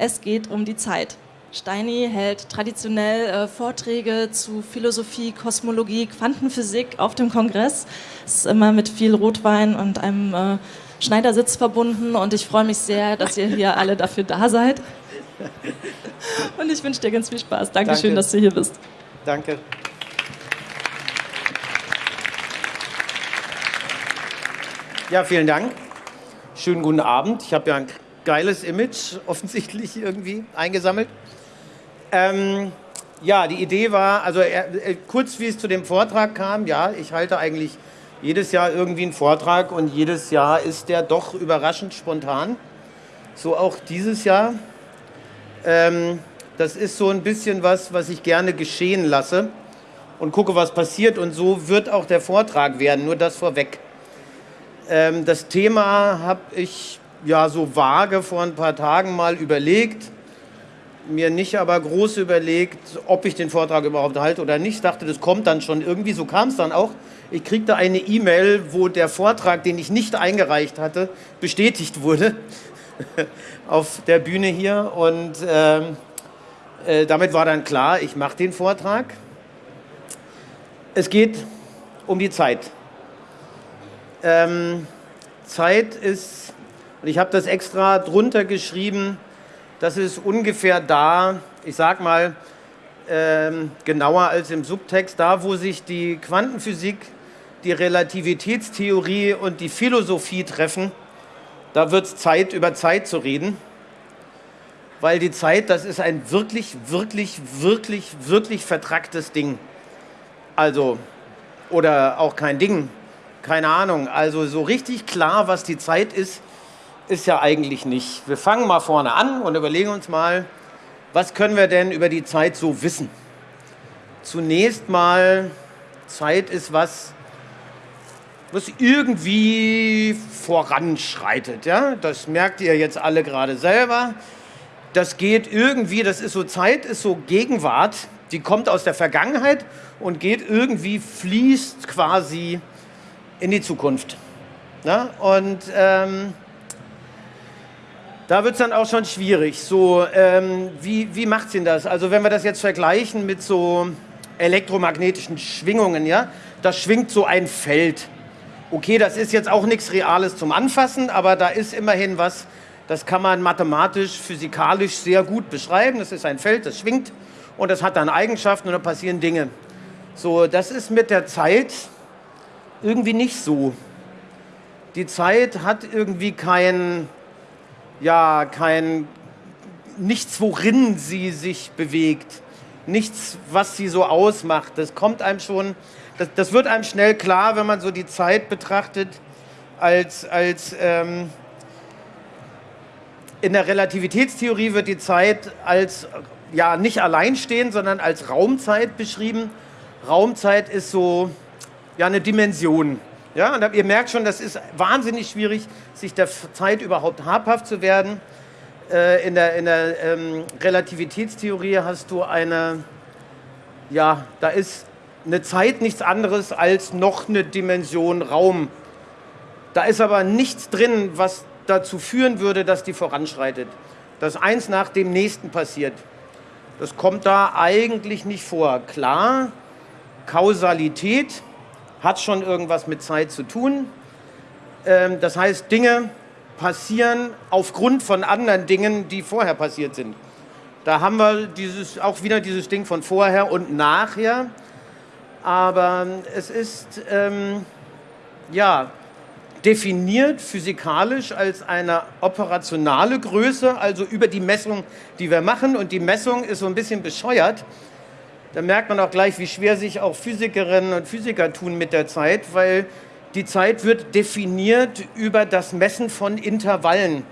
Es geht um die Zeit. Steini hält traditionell äh, Vorträge zu Philosophie, Kosmologie, Quantenphysik auf dem Kongress. Es ist immer mit viel Rotwein und einem äh, Schneidersitz verbunden und ich freue mich sehr, dass ihr hier alle dafür da seid. Und ich wünsche dir ganz viel Spaß. Dankeschön, Danke. dass du hier bist. Danke. Ja, vielen Dank. Schönen guten Abend. Ich habe ja ein geiles Image offensichtlich irgendwie eingesammelt. Ähm, ja, die Idee war, also äh, kurz wie es zu dem Vortrag kam, ja, ich halte eigentlich jedes Jahr irgendwie einen Vortrag und jedes Jahr ist der doch überraschend spontan. So auch dieses Jahr. Ähm, das ist so ein bisschen was, was ich gerne geschehen lasse und gucke, was passiert. Und so wird auch der Vortrag werden, nur das vorweg. Ähm, das Thema habe ich ja so vage vor ein paar Tagen mal überlegt mir nicht aber groß überlegt, ob ich den Vortrag überhaupt halte oder nicht. Ich dachte, das kommt dann schon irgendwie. So kam es dann auch. Ich kriegte eine E-Mail, wo der Vortrag, den ich nicht eingereicht hatte, bestätigt wurde auf der Bühne hier. Und äh, äh, damit war dann klar, ich mache den Vortrag. Es geht um die Zeit. Ähm, Zeit ist, und ich habe das extra drunter geschrieben, das ist ungefähr da, ich sag mal, ähm, genauer als im Subtext, da wo sich die Quantenphysik, die Relativitätstheorie und die Philosophie treffen, da wird es Zeit, über Zeit zu reden. Weil die Zeit, das ist ein wirklich, wirklich, wirklich, wirklich vertracktes Ding. Also, oder auch kein Ding, keine Ahnung. Also so richtig klar, was die Zeit ist, ist ja eigentlich nicht. Wir fangen mal vorne an und überlegen uns mal, was können wir denn über die Zeit so wissen? Zunächst mal, Zeit ist was, was irgendwie voranschreitet. Ja? Das merkt ihr jetzt alle gerade selber. Das geht irgendwie, das ist so Zeit, ist so Gegenwart, die kommt aus der Vergangenheit und geht irgendwie, fließt quasi in die Zukunft. Ja? Und ähm, da wird es dann auch schon schwierig. So, ähm, wie, wie macht denn das? Also wenn wir das jetzt vergleichen mit so elektromagnetischen Schwingungen, ja, da schwingt so ein Feld. Okay, das ist jetzt auch nichts Reales zum Anfassen, aber da ist immerhin was, das kann man mathematisch, physikalisch sehr gut beschreiben. Das ist ein Feld, das schwingt und das hat dann Eigenschaften und da passieren Dinge. So, das ist mit der Zeit irgendwie nicht so. Die Zeit hat irgendwie kein ja, kein, nichts, worin sie sich bewegt, nichts, was sie so ausmacht. Das kommt einem schon, das, das wird einem schnell klar, wenn man so die Zeit betrachtet, als, als ähm, in der Relativitätstheorie wird die Zeit als, ja, nicht alleinstehend, sondern als Raumzeit beschrieben. Raumzeit ist so, ja, eine Dimension. Ja, und ihr merkt schon, das ist wahnsinnig schwierig, sich der Zeit überhaupt habhaft zu werden. Äh, in der, in der ähm, Relativitätstheorie hast du eine, ja, da ist eine Zeit nichts anderes als noch eine Dimension Raum. Da ist aber nichts drin, was dazu führen würde, dass die voranschreitet. Dass eins nach dem nächsten passiert. Das kommt da eigentlich nicht vor. Klar, Kausalität, hat schon irgendwas mit Zeit zu tun. Ähm, das heißt, Dinge passieren aufgrund von anderen Dingen, die vorher passiert sind. Da haben wir dieses, auch wieder dieses Ding von vorher und nachher. Aber es ist ähm, ja, definiert physikalisch als eine operationale Größe, also über die Messung, die wir machen. Und die Messung ist so ein bisschen bescheuert, da merkt man auch gleich, wie schwer sich auch Physikerinnen und Physiker tun mit der Zeit, weil die Zeit wird definiert über das Messen von Intervallen.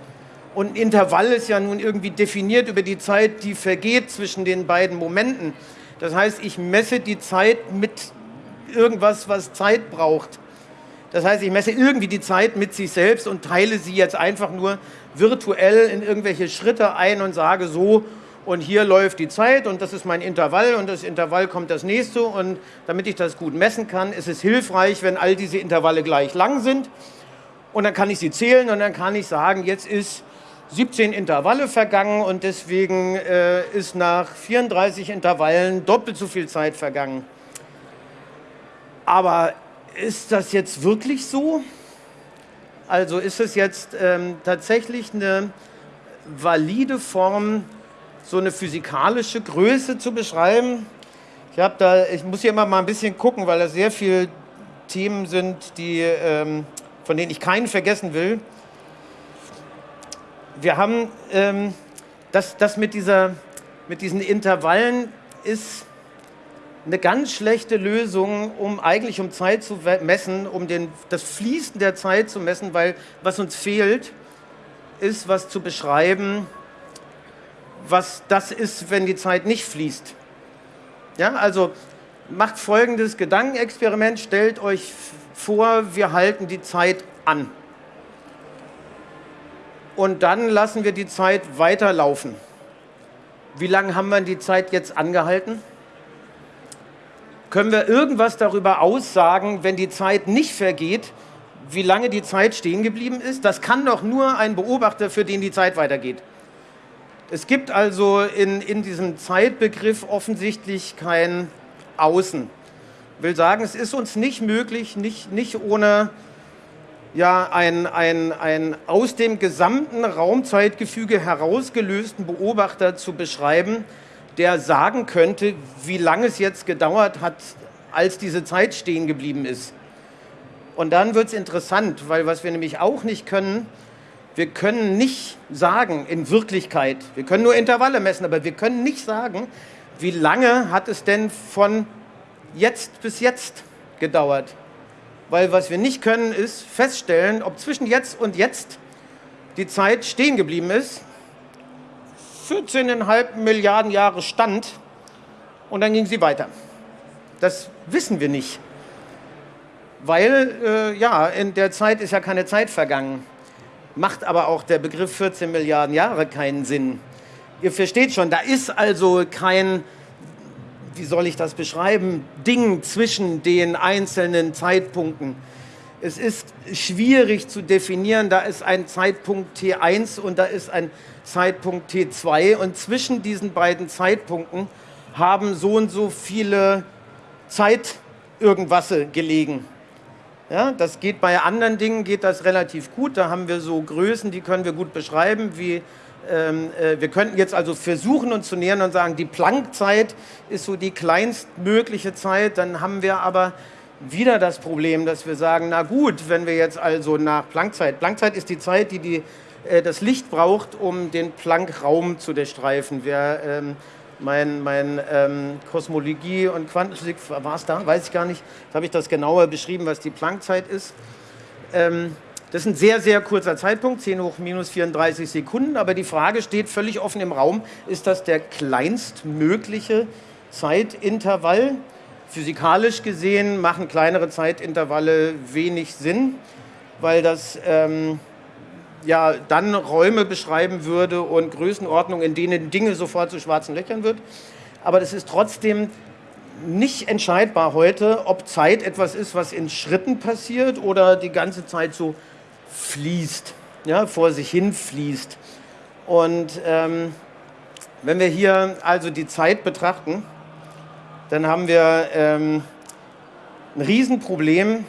Und ein Intervall ist ja nun irgendwie definiert über die Zeit, die vergeht zwischen den beiden Momenten. Das heißt, ich messe die Zeit mit irgendwas, was Zeit braucht. Das heißt, ich messe irgendwie die Zeit mit sich selbst und teile sie jetzt einfach nur virtuell in irgendwelche Schritte ein und sage so und hier läuft die Zeit und das ist mein Intervall und das Intervall kommt das nächste und damit ich das gut messen kann, ist es hilfreich, wenn all diese Intervalle gleich lang sind und dann kann ich sie zählen und dann kann ich sagen, jetzt ist 17 Intervalle vergangen und deswegen äh, ist nach 34 Intervallen doppelt so viel Zeit vergangen. Aber ist das jetzt wirklich so? Also ist es jetzt ähm, tatsächlich eine valide Form, so eine physikalische Größe zu beschreiben? Ich, da, ich muss hier immer mal ein bisschen gucken, weil da sehr viele Themen sind, die, ähm, von denen ich keinen vergessen will wir haben ähm, das, das mit, dieser, mit diesen Intervallen ist eine ganz schlechte Lösung, um eigentlich um Zeit zu messen, um den, das Fließen der Zeit zu messen, weil was uns fehlt, ist was zu beschreiben, was das ist, wenn die Zeit nicht fließt. Ja, also macht folgendes Gedankenexperiment, stellt euch vor, wir halten die Zeit an und dann lassen wir die Zeit weiterlaufen. Wie lange haben wir die Zeit jetzt angehalten? Können wir irgendwas darüber aussagen, wenn die Zeit nicht vergeht, wie lange die Zeit stehen geblieben ist? Das kann doch nur ein Beobachter, für den die Zeit weitergeht. Es gibt also in, in diesem Zeitbegriff offensichtlich kein Außen. Ich will sagen, es ist uns nicht möglich, nicht, nicht ohne ja ein, ein, ein aus dem gesamten Raumzeitgefüge herausgelösten Beobachter zu beschreiben, der sagen könnte, wie lange es jetzt gedauert hat, als diese Zeit stehen geblieben ist. Und dann wird es interessant, weil was wir nämlich auch nicht können, wir können nicht sagen in Wirklichkeit, wir können nur Intervalle messen, aber wir können nicht sagen, wie lange hat es denn von jetzt bis jetzt gedauert. Weil was wir nicht können, ist feststellen, ob zwischen jetzt und jetzt die Zeit stehen geblieben ist. 14,5 Milliarden Jahre stand und dann ging sie weiter. Das wissen wir nicht. Weil, äh, ja, in der Zeit ist ja keine Zeit vergangen. Macht aber auch der Begriff 14 Milliarden Jahre keinen Sinn. Ihr versteht schon, da ist also kein wie soll ich das beschreiben, Ding zwischen den einzelnen Zeitpunkten. Es ist schwierig zu definieren, da ist ein Zeitpunkt T1 und da ist ein Zeitpunkt T2 und zwischen diesen beiden Zeitpunkten haben so und so viele Zeit irgendwas gelegen. Ja, das geht bei anderen Dingen geht das relativ gut. Da haben wir so Größen, die können wir gut beschreiben, wie ähm, äh, wir könnten jetzt also versuchen, uns zu nähern und sagen, die Planckzeit ist so die kleinstmögliche Zeit. Dann haben wir aber wieder das Problem, dass wir sagen, na gut, wenn wir jetzt also nach Planckzeit, Planckzeit ist die Zeit, die, die äh, das Licht braucht, um den Planck-Raum zu durchstreifen. Wer, ähm, mein, mein ähm, Kosmologie und Quantenphysik, war es da? Weiß ich gar nicht. Da habe ich das genauer beschrieben, was die Planckzeit ist. Ähm, das ist ein sehr, sehr kurzer Zeitpunkt, 10 hoch minus 34 Sekunden, aber die Frage steht völlig offen im Raum, ist das der kleinstmögliche Zeitintervall? Physikalisch gesehen machen kleinere Zeitintervalle wenig Sinn, weil das ähm, ja dann Räume beschreiben würde und Größenordnungen, in denen Dinge sofort zu schwarzen Löchern wird. Aber das ist trotzdem nicht entscheidbar heute, ob Zeit etwas ist, was in Schritten passiert oder die ganze Zeit so fließt, ja, vor sich hin fließt. Und ähm, wenn wir hier also die Zeit betrachten, dann haben wir ähm, ein Riesenproblem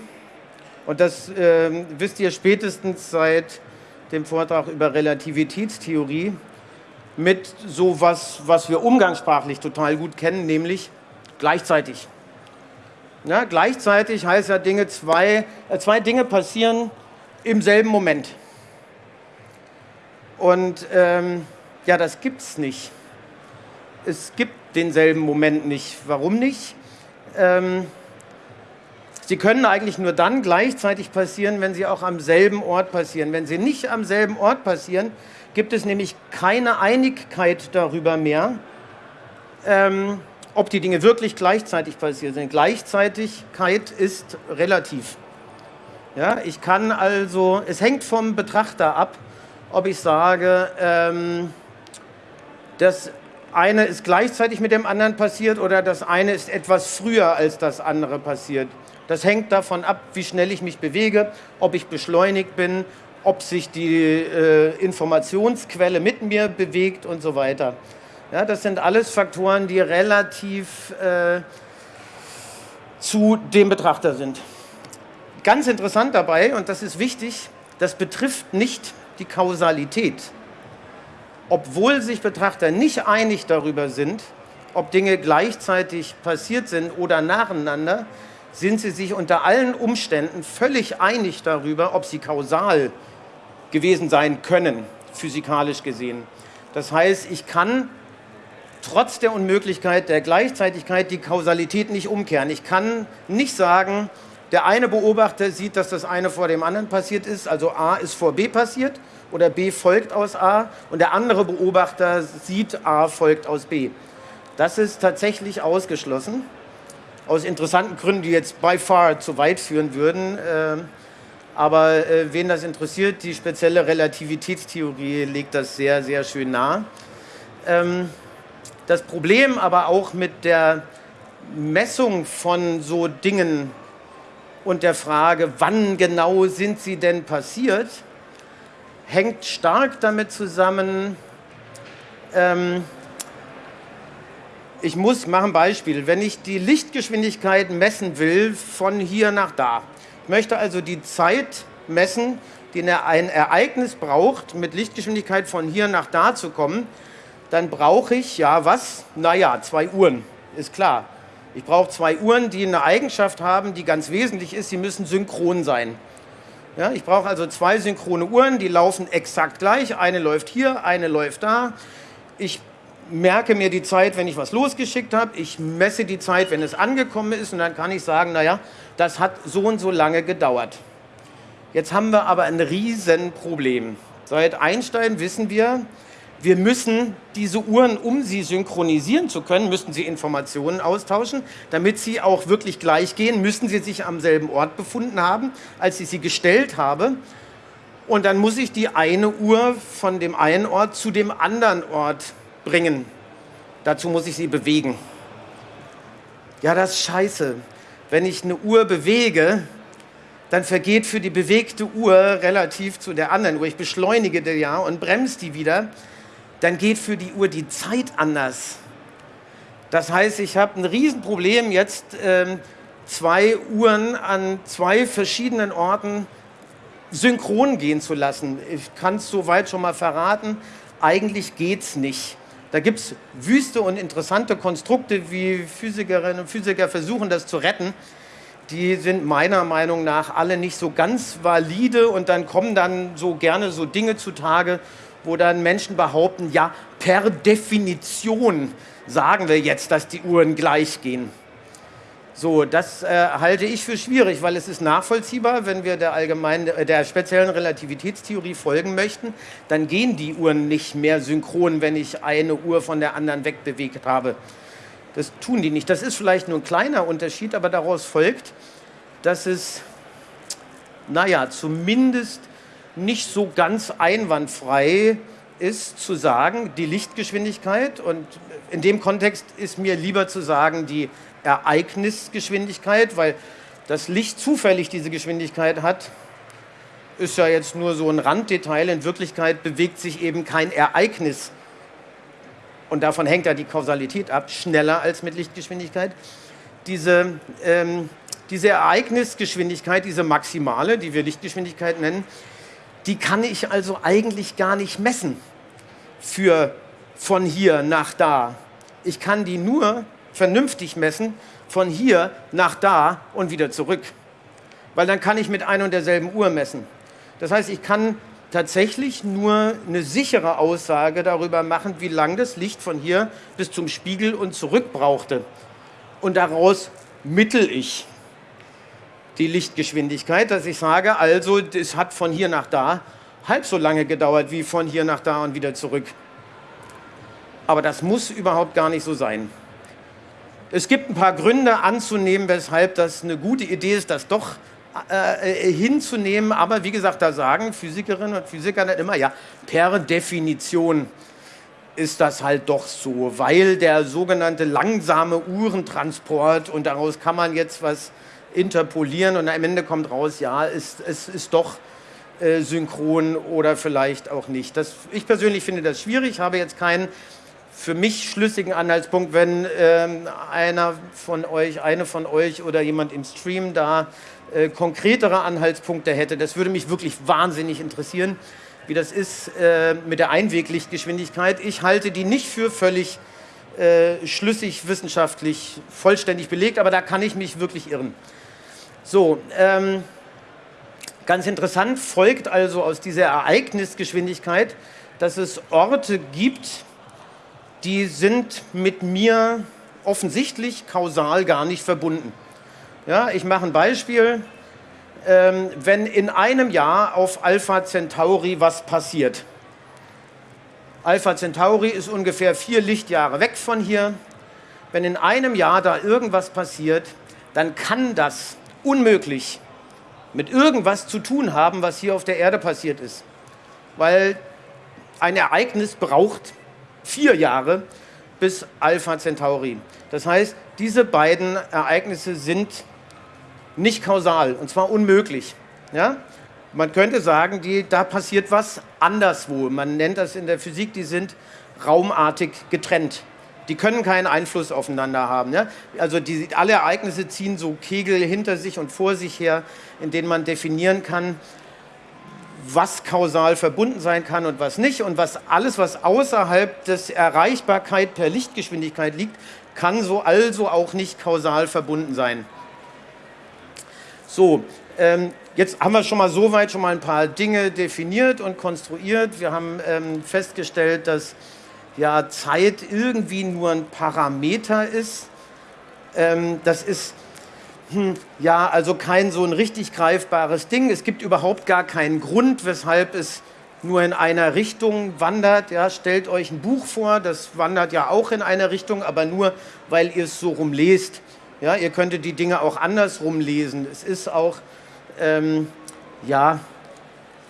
und das äh, wisst ihr spätestens seit dem Vortrag über Relativitätstheorie mit so was, was wir umgangssprachlich total gut kennen, nämlich gleichzeitig. Ja, gleichzeitig heißt ja, Dinge zwei, äh, zwei Dinge passieren im selben Moment. Und ähm, ja, das gibt es nicht. Es gibt denselben Moment nicht. Warum nicht? Ähm, sie können eigentlich nur dann gleichzeitig passieren, wenn sie auch am selben Ort passieren. Wenn sie nicht am selben Ort passieren, gibt es nämlich keine Einigkeit darüber mehr, ähm, ob die Dinge wirklich gleichzeitig passieren sind. Gleichzeitigkeit ist relativ. Ja, ich kann also, es hängt vom Betrachter ab, ob ich sage, ähm, das eine ist gleichzeitig mit dem anderen passiert oder das eine ist etwas früher als das andere passiert. Das hängt davon ab, wie schnell ich mich bewege, ob ich beschleunigt bin, ob sich die äh, Informationsquelle mit mir bewegt und so weiter. Ja, das sind alles Faktoren, die relativ äh, zu dem Betrachter sind. Ganz interessant dabei, und das ist wichtig, das betrifft nicht die Kausalität. Obwohl sich Betrachter nicht einig darüber sind, ob Dinge gleichzeitig passiert sind oder nacheinander, sind sie sich unter allen Umständen völlig einig darüber, ob sie kausal gewesen sein können, physikalisch gesehen. Das heißt, ich kann trotz der Unmöglichkeit der Gleichzeitigkeit die Kausalität nicht umkehren. Ich kann nicht sagen, der eine Beobachter sieht, dass das eine vor dem anderen passiert ist, also A ist vor B passiert oder B folgt aus A und der andere Beobachter sieht A folgt aus B. Das ist tatsächlich ausgeschlossen, aus interessanten Gründen, die jetzt by far zu weit führen würden. Ähm, aber äh, wen das interessiert, die spezielle Relativitätstheorie legt das sehr, sehr schön nahe. Ähm, das Problem aber auch mit der Messung von so Dingen und der Frage, wann genau sind sie denn passiert, hängt stark damit zusammen, ähm, ich muss, machen Beispiel, wenn ich die Lichtgeschwindigkeit messen will von hier nach da, ich möchte also die Zeit messen, die ein Ereignis braucht, mit Lichtgeschwindigkeit von hier nach da zu kommen, dann brauche ich, ja was? Naja, zwei Uhren, ist klar. Ich brauche zwei Uhren, die eine Eigenschaft haben, die ganz wesentlich ist, sie müssen synchron sein. Ja, ich brauche also zwei synchrone Uhren, die laufen exakt gleich. Eine läuft hier, eine läuft da. Ich merke mir die Zeit, wenn ich was losgeschickt habe. Ich messe die Zeit, wenn es angekommen ist. Und dann kann ich sagen, naja, das hat so und so lange gedauert. Jetzt haben wir aber ein Riesenproblem. Seit Einstein wissen wir, wir müssen diese Uhren, um sie synchronisieren zu können, müssen sie Informationen austauschen. Damit sie auch wirklich gleich gehen, müssen sie sich am selben Ort befunden haben, als ich sie gestellt habe. Und dann muss ich die eine Uhr von dem einen Ort zu dem anderen Ort bringen. Dazu muss ich sie bewegen. Ja, das ist scheiße. Wenn ich eine Uhr bewege, dann vergeht für die bewegte Uhr relativ zu der anderen Uhr. Ich beschleunige die ja und bremse die wieder dann geht für die Uhr die Zeit anders. Das heißt, ich habe ein Riesenproblem, jetzt ähm, zwei Uhren an zwei verschiedenen Orten synchron gehen zu lassen. Ich kann es soweit schon mal verraten, eigentlich geht es nicht. Da gibt es wüste und interessante Konstrukte, wie Physikerinnen und Physiker versuchen, das zu retten. Die sind meiner Meinung nach alle nicht so ganz valide und dann kommen dann so gerne so Dinge zutage, wo dann Menschen behaupten, ja, per Definition sagen wir jetzt, dass die Uhren gleich gehen. So, das äh, halte ich für schwierig, weil es ist nachvollziehbar, wenn wir der, allgemeinen, äh, der speziellen Relativitätstheorie folgen möchten, dann gehen die Uhren nicht mehr synchron, wenn ich eine Uhr von der anderen wegbewegt habe. Das tun die nicht. Das ist vielleicht nur ein kleiner Unterschied, aber daraus folgt, dass es, naja, zumindest nicht so ganz einwandfrei ist zu sagen, die Lichtgeschwindigkeit und in dem Kontext ist mir lieber zu sagen die Ereignisgeschwindigkeit, weil das Licht zufällig diese Geschwindigkeit hat, ist ja jetzt nur so ein Randdetail. In Wirklichkeit bewegt sich eben kein Ereignis und davon hängt ja die Kausalität ab, schneller als mit Lichtgeschwindigkeit. Diese, ähm, diese Ereignisgeschwindigkeit, diese maximale, die wir Lichtgeschwindigkeit nennen, die kann ich also eigentlich gar nicht messen für von hier nach da. Ich kann die nur vernünftig messen von hier nach da und wieder zurück. Weil dann kann ich mit ein und derselben Uhr messen. Das heißt, ich kann tatsächlich nur eine sichere Aussage darüber machen, wie lang das Licht von hier bis zum Spiegel und zurück brauchte. Und daraus mittel ich die Lichtgeschwindigkeit, dass ich sage, also es hat von hier nach da halb so lange gedauert wie von hier nach da und wieder zurück. Aber das muss überhaupt gar nicht so sein. Es gibt ein paar Gründe anzunehmen, weshalb das eine gute Idee ist, das doch äh, äh hinzunehmen. Aber wie gesagt, da sagen Physikerinnen und Physiker nicht immer, ja, per Definition ist das halt doch so, weil der sogenannte langsame Uhrentransport und daraus kann man jetzt was interpolieren und am Ende kommt raus, ja, es, es ist doch äh, synchron oder vielleicht auch nicht. Das, ich persönlich finde das schwierig, habe jetzt keinen für mich schlüssigen Anhaltspunkt, wenn ähm, einer von euch, eine von euch oder jemand im Stream da äh, konkretere Anhaltspunkte hätte. Das würde mich wirklich wahnsinnig interessieren, wie das ist äh, mit der Einweglichtgeschwindigkeit. Ich halte die nicht für völlig äh, schlüssig, wissenschaftlich, vollständig belegt, aber da kann ich mich wirklich irren. So, ähm, ganz interessant folgt also aus dieser Ereignisgeschwindigkeit, dass es Orte gibt, die sind mit mir offensichtlich kausal gar nicht verbunden. Ja, ich mache ein Beispiel. Ähm, wenn in einem Jahr auf Alpha Centauri was passiert. Alpha Centauri ist ungefähr vier Lichtjahre weg von hier. Wenn in einem Jahr da irgendwas passiert, dann kann das unmöglich mit irgendwas zu tun haben, was hier auf der Erde passiert ist. Weil ein Ereignis braucht vier Jahre bis Alpha Centauri. Das heißt, diese beiden Ereignisse sind nicht kausal und zwar unmöglich. Ja? Man könnte sagen, die, da passiert was anderswo. Man nennt das in der Physik, die sind raumartig getrennt. Die können keinen Einfluss aufeinander haben. Ja? Also die, alle Ereignisse ziehen so Kegel hinter sich und vor sich her, in denen man definieren kann, was kausal verbunden sein kann und was nicht. Und was alles, was außerhalb des Erreichbarkeit per Lichtgeschwindigkeit liegt, kann so also auch nicht kausal verbunden sein. So, ähm, jetzt haben wir schon mal soweit schon mal ein paar Dinge definiert und konstruiert. Wir haben ähm, festgestellt, dass ja, Zeit irgendwie nur ein Parameter ist. Ähm, das ist hm, ja, also kein so ein richtig greifbares Ding. Es gibt überhaupt gar keinen Grund, weshalb es nur in einer Richtung wandert. Ja, stellt euch ein Buch vor, das wandert ja auch in eine Richtung, aber nur, weil ihr es so rumlest. Ja, ihr könntet die Dinge auch andersrum lesen. Es ist auch, ähm, ja,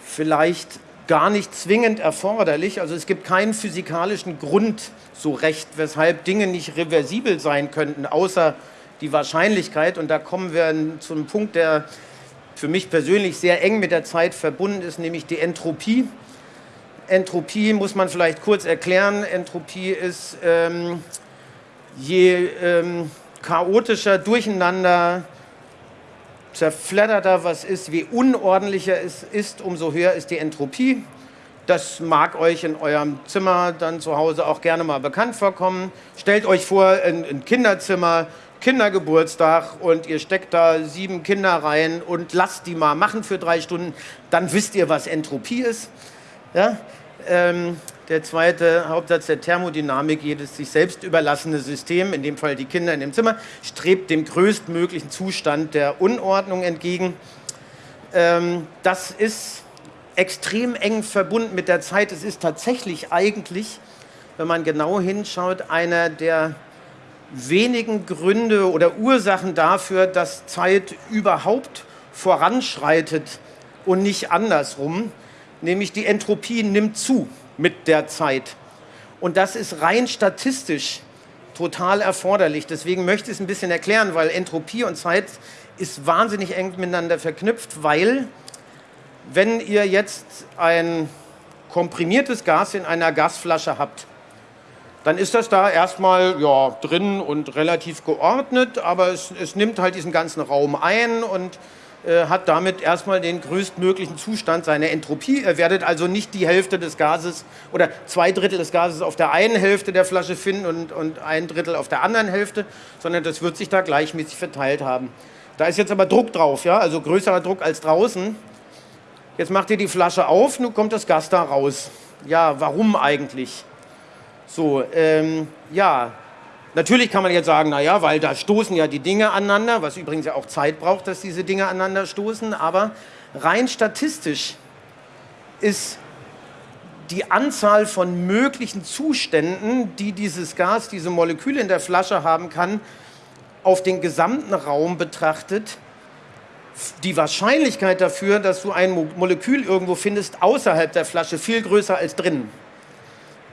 vielleicht gar nicht zwingend erforderlich. Also es gibt keinen physikalischen Grund so recht, weshalb Dinge nicht reversibel sein könnten, außer die Wahrscheinlichkeit, und da kommen wir zu einem Punkt, der für mich persönlich sehr eng mit der Zeit verbunden ist, nämlich die Entropie. Entropie muss man vielleicht kurz erklären. Entropie ist, ähm, je ähm, chaotischer, durcheinander, zerfledderter was ist, je unordentlicher es ist, umso höher ist die Entropie. Das mag euch in eurem Zimmer dann zu Hause auch gerne mal bekannt vorkommen. Stellt euch vor, ein, ein Kinderzimmer, Kindergeburtstag und ihr steckt da sieben Kinder rein und lasst die mal machen für drei Stunden, dann wisst ihr, was Entropie ist. Ja? Ähm, der zweite Hauptsatz der Thermodynamik, jedes sich selbst überlassene System, in dem Fall die Kinder in dem Zimmer, strebt dem größtmöglichen Zustand der Unordnung entgegen. Ähm, das ist extrem eng verbunden mit der Zeit. Es ist tatsächlich eigentlich, wenn man genau hinschaut, einer der wenigen Gründe oder Ursachen dafür, dass Zeit überhaupt voranschreitet und nicht andersrum, nämlich die Entropie nimmt zu mit der Zeit. Und das ist rein statistisch total erforderlich. Deswegen möchte ich es ein bisschen erklären, weil Entropie und Zeit ist wahnsinnig eng miteinander verknüpft, weil wenn ihr jetzt ein komprimiertes Gas in einer Gasflasche habt, dann ist das da erstmal ja, drin und relativ geordnet, aber es, es nimmt halt diesen ganzen Raum ein und äh, hat damit erstmal den größtmöglichen Zustand seiner Entropie. Ihr werdet also nicht die Hälfte des Gases oder zwei Drittel des Gases auf der einen Hälfte der Flasche finden und, und ein Drittel auf der anderen Hälfte, sondern das wird sich da gleichmäßig verteilt haben. Da ist jetzt aber Druck drauf, ja, also größerer Druck als draußen. Jetzt macht ihr die Flasche auf, nun kommt das Gas da raus. Ja, warum eigentlich? So, ähm, ja, natürlich kann man jetzt sagen, naja, weil da stoßen ja die Dinge aneinander, was übrigens ja auch Zeit braucht, dass diese Dinge aneinander stoßen, aber rein statistisch ist die Anzahl von möglichen Zuständen, die dieses Gas, diese Moleküle in der Flasche haben kann, auf den gesamten Raum betrachtet, die Wahrscheinlichkeit dafür, dass du ein Molekül irgendwo findest außerhalb der Flasche, viel größer als drinnen.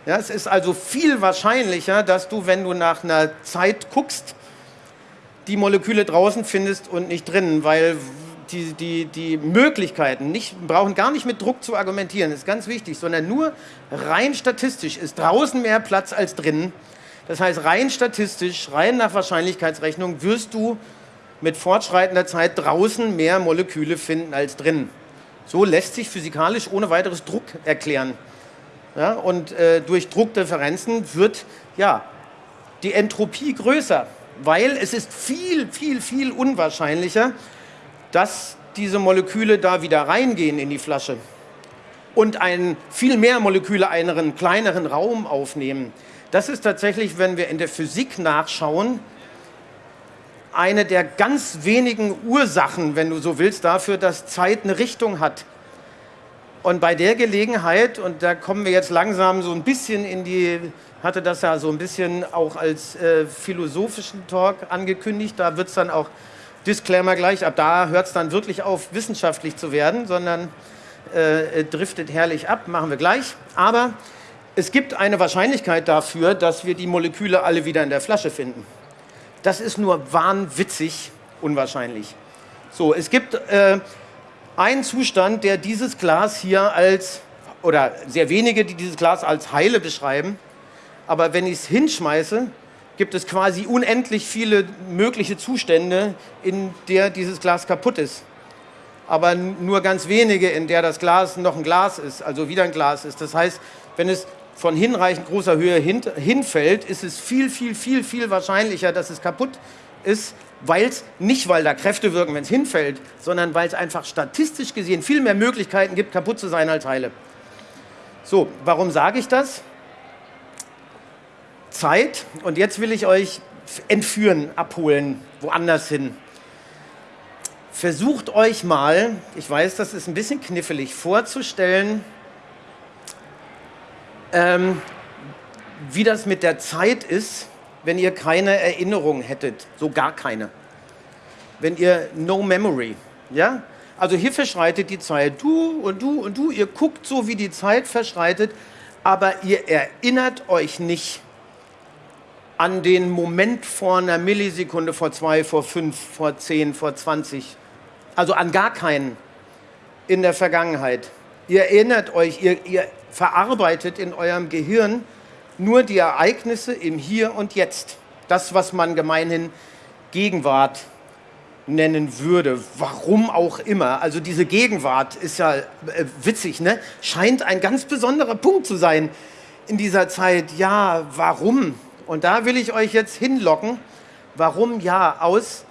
Ja, es ist also viel wahrscheinlicher, dass du, wenn du nach einer Zeit guckst, die Moleküle draußen findest und nicht drinnen, weil die, die, die Möglichkeiten, nicht, brauchen gar nicht mit Druck zu argumentieren, ist ganz wichtig, sondern nur rein statistisch ist draußen mehr Platz als drinnen. Das heißt, rein statistisch, rein nach Wahrscheinlichkeitsrechnung wirst du mit fortschreitender Zeit draußen mehr Moleküle finden als drinnen. So lässt sich physikalisch ohne weiteres Druck erklären. Ja, und äh, durch Druckdifferenzen wird ja, die Entropie größer, weil es ist viel, viel, viel unwahrscheinlicher, dass diese Moleküle da wieder reingehen in die Flasche und ein, viel mehr Moleküle einen kleineren Raum aufnehmen. Das ist tatsächlich, wenn wir in der Physik nachschauen, eine der ganz wenigen Ursachen, wenn du so willst, dafür, dass Zeit eine Richtung hat. Und bei der Gelegenheit, und da kommen wir jetzt langsam so ein bisschen in die, hatte das ja so ein bisschen auch als äh, philosophischen Talk angekündigt, da wird es dann auch, Disclaimer gleich, ab da hört es dann wirklich auf, wissenschaftlich zu werden, sondern äh, driftet herrlich ab, machen wir gleich. Aber es gibt eine Wahrscheinlichkeit dafür, dass wir die Moleküle alle wieder in der Flasche finden. Das ist nur wahnwitzig unwahrscheinlich. So, es gibt äh, einen Zustand, der dieses Glas hier als, oder sehr wenige, die dieses Glas als heile beschreiben, aber wenn ich es hinschmeiße, gibt es quasi unendlich viele mögliche Zustände, in der dieses Glas kaputt ist. Aber nur ganz wenige, in der das Glas noch ein Glas ist, also wieder ein Glas ist. Das heißt, wenn es von hinreichend großer Höhe hin, hinfällt, ist es viel, viel, viel, viel wahrscheinlicher, dass es kaputt ist, weil es nicht, weil da Kräfte wirken, wenn es hinfällt, sondern weil es einfach statistisch gesehen viel mehr Möglichkeiten gibt, kaputt zu sein als heile. So, warum sage ich das? Zeit, und jetzt will ich euch entführen, abholen, woanders hin. Versucht euch mal, ich weiß, das ist ein bisschen knifflig, vorzustellen, ähm, wie das mit der Zeit ist, wenn ihr keine Erinnerung hättet, so gar keine. Wenn ihr no memory, ja? Also hier verschreitet die Zeit, du und du und du, ihr guckt so, wie die Zeit verschreitet, aber ihr erinnert euch nicht an den Moment vor einer Millisekunde, vor zwei, vor fünf, vor zehn, vor zwanzig. Also an gar keinen in der Vergangenheit. Ihr erinnert euch, ihr, ihr verarbeitet in eurem Gehirn nur die Ereignisse im Hier und Jetzt. Das, was man gemeinhin Gegenwart nennen würde. Warum auch immer. Also diese Gegenwart ist ja äh, witzig, ne? Scheint ein ganz besonderer Punkt zu sein in dieser Zeit. Ja, warum? Und da will ich euch jetzt hinlocken. Warum? Ja, aus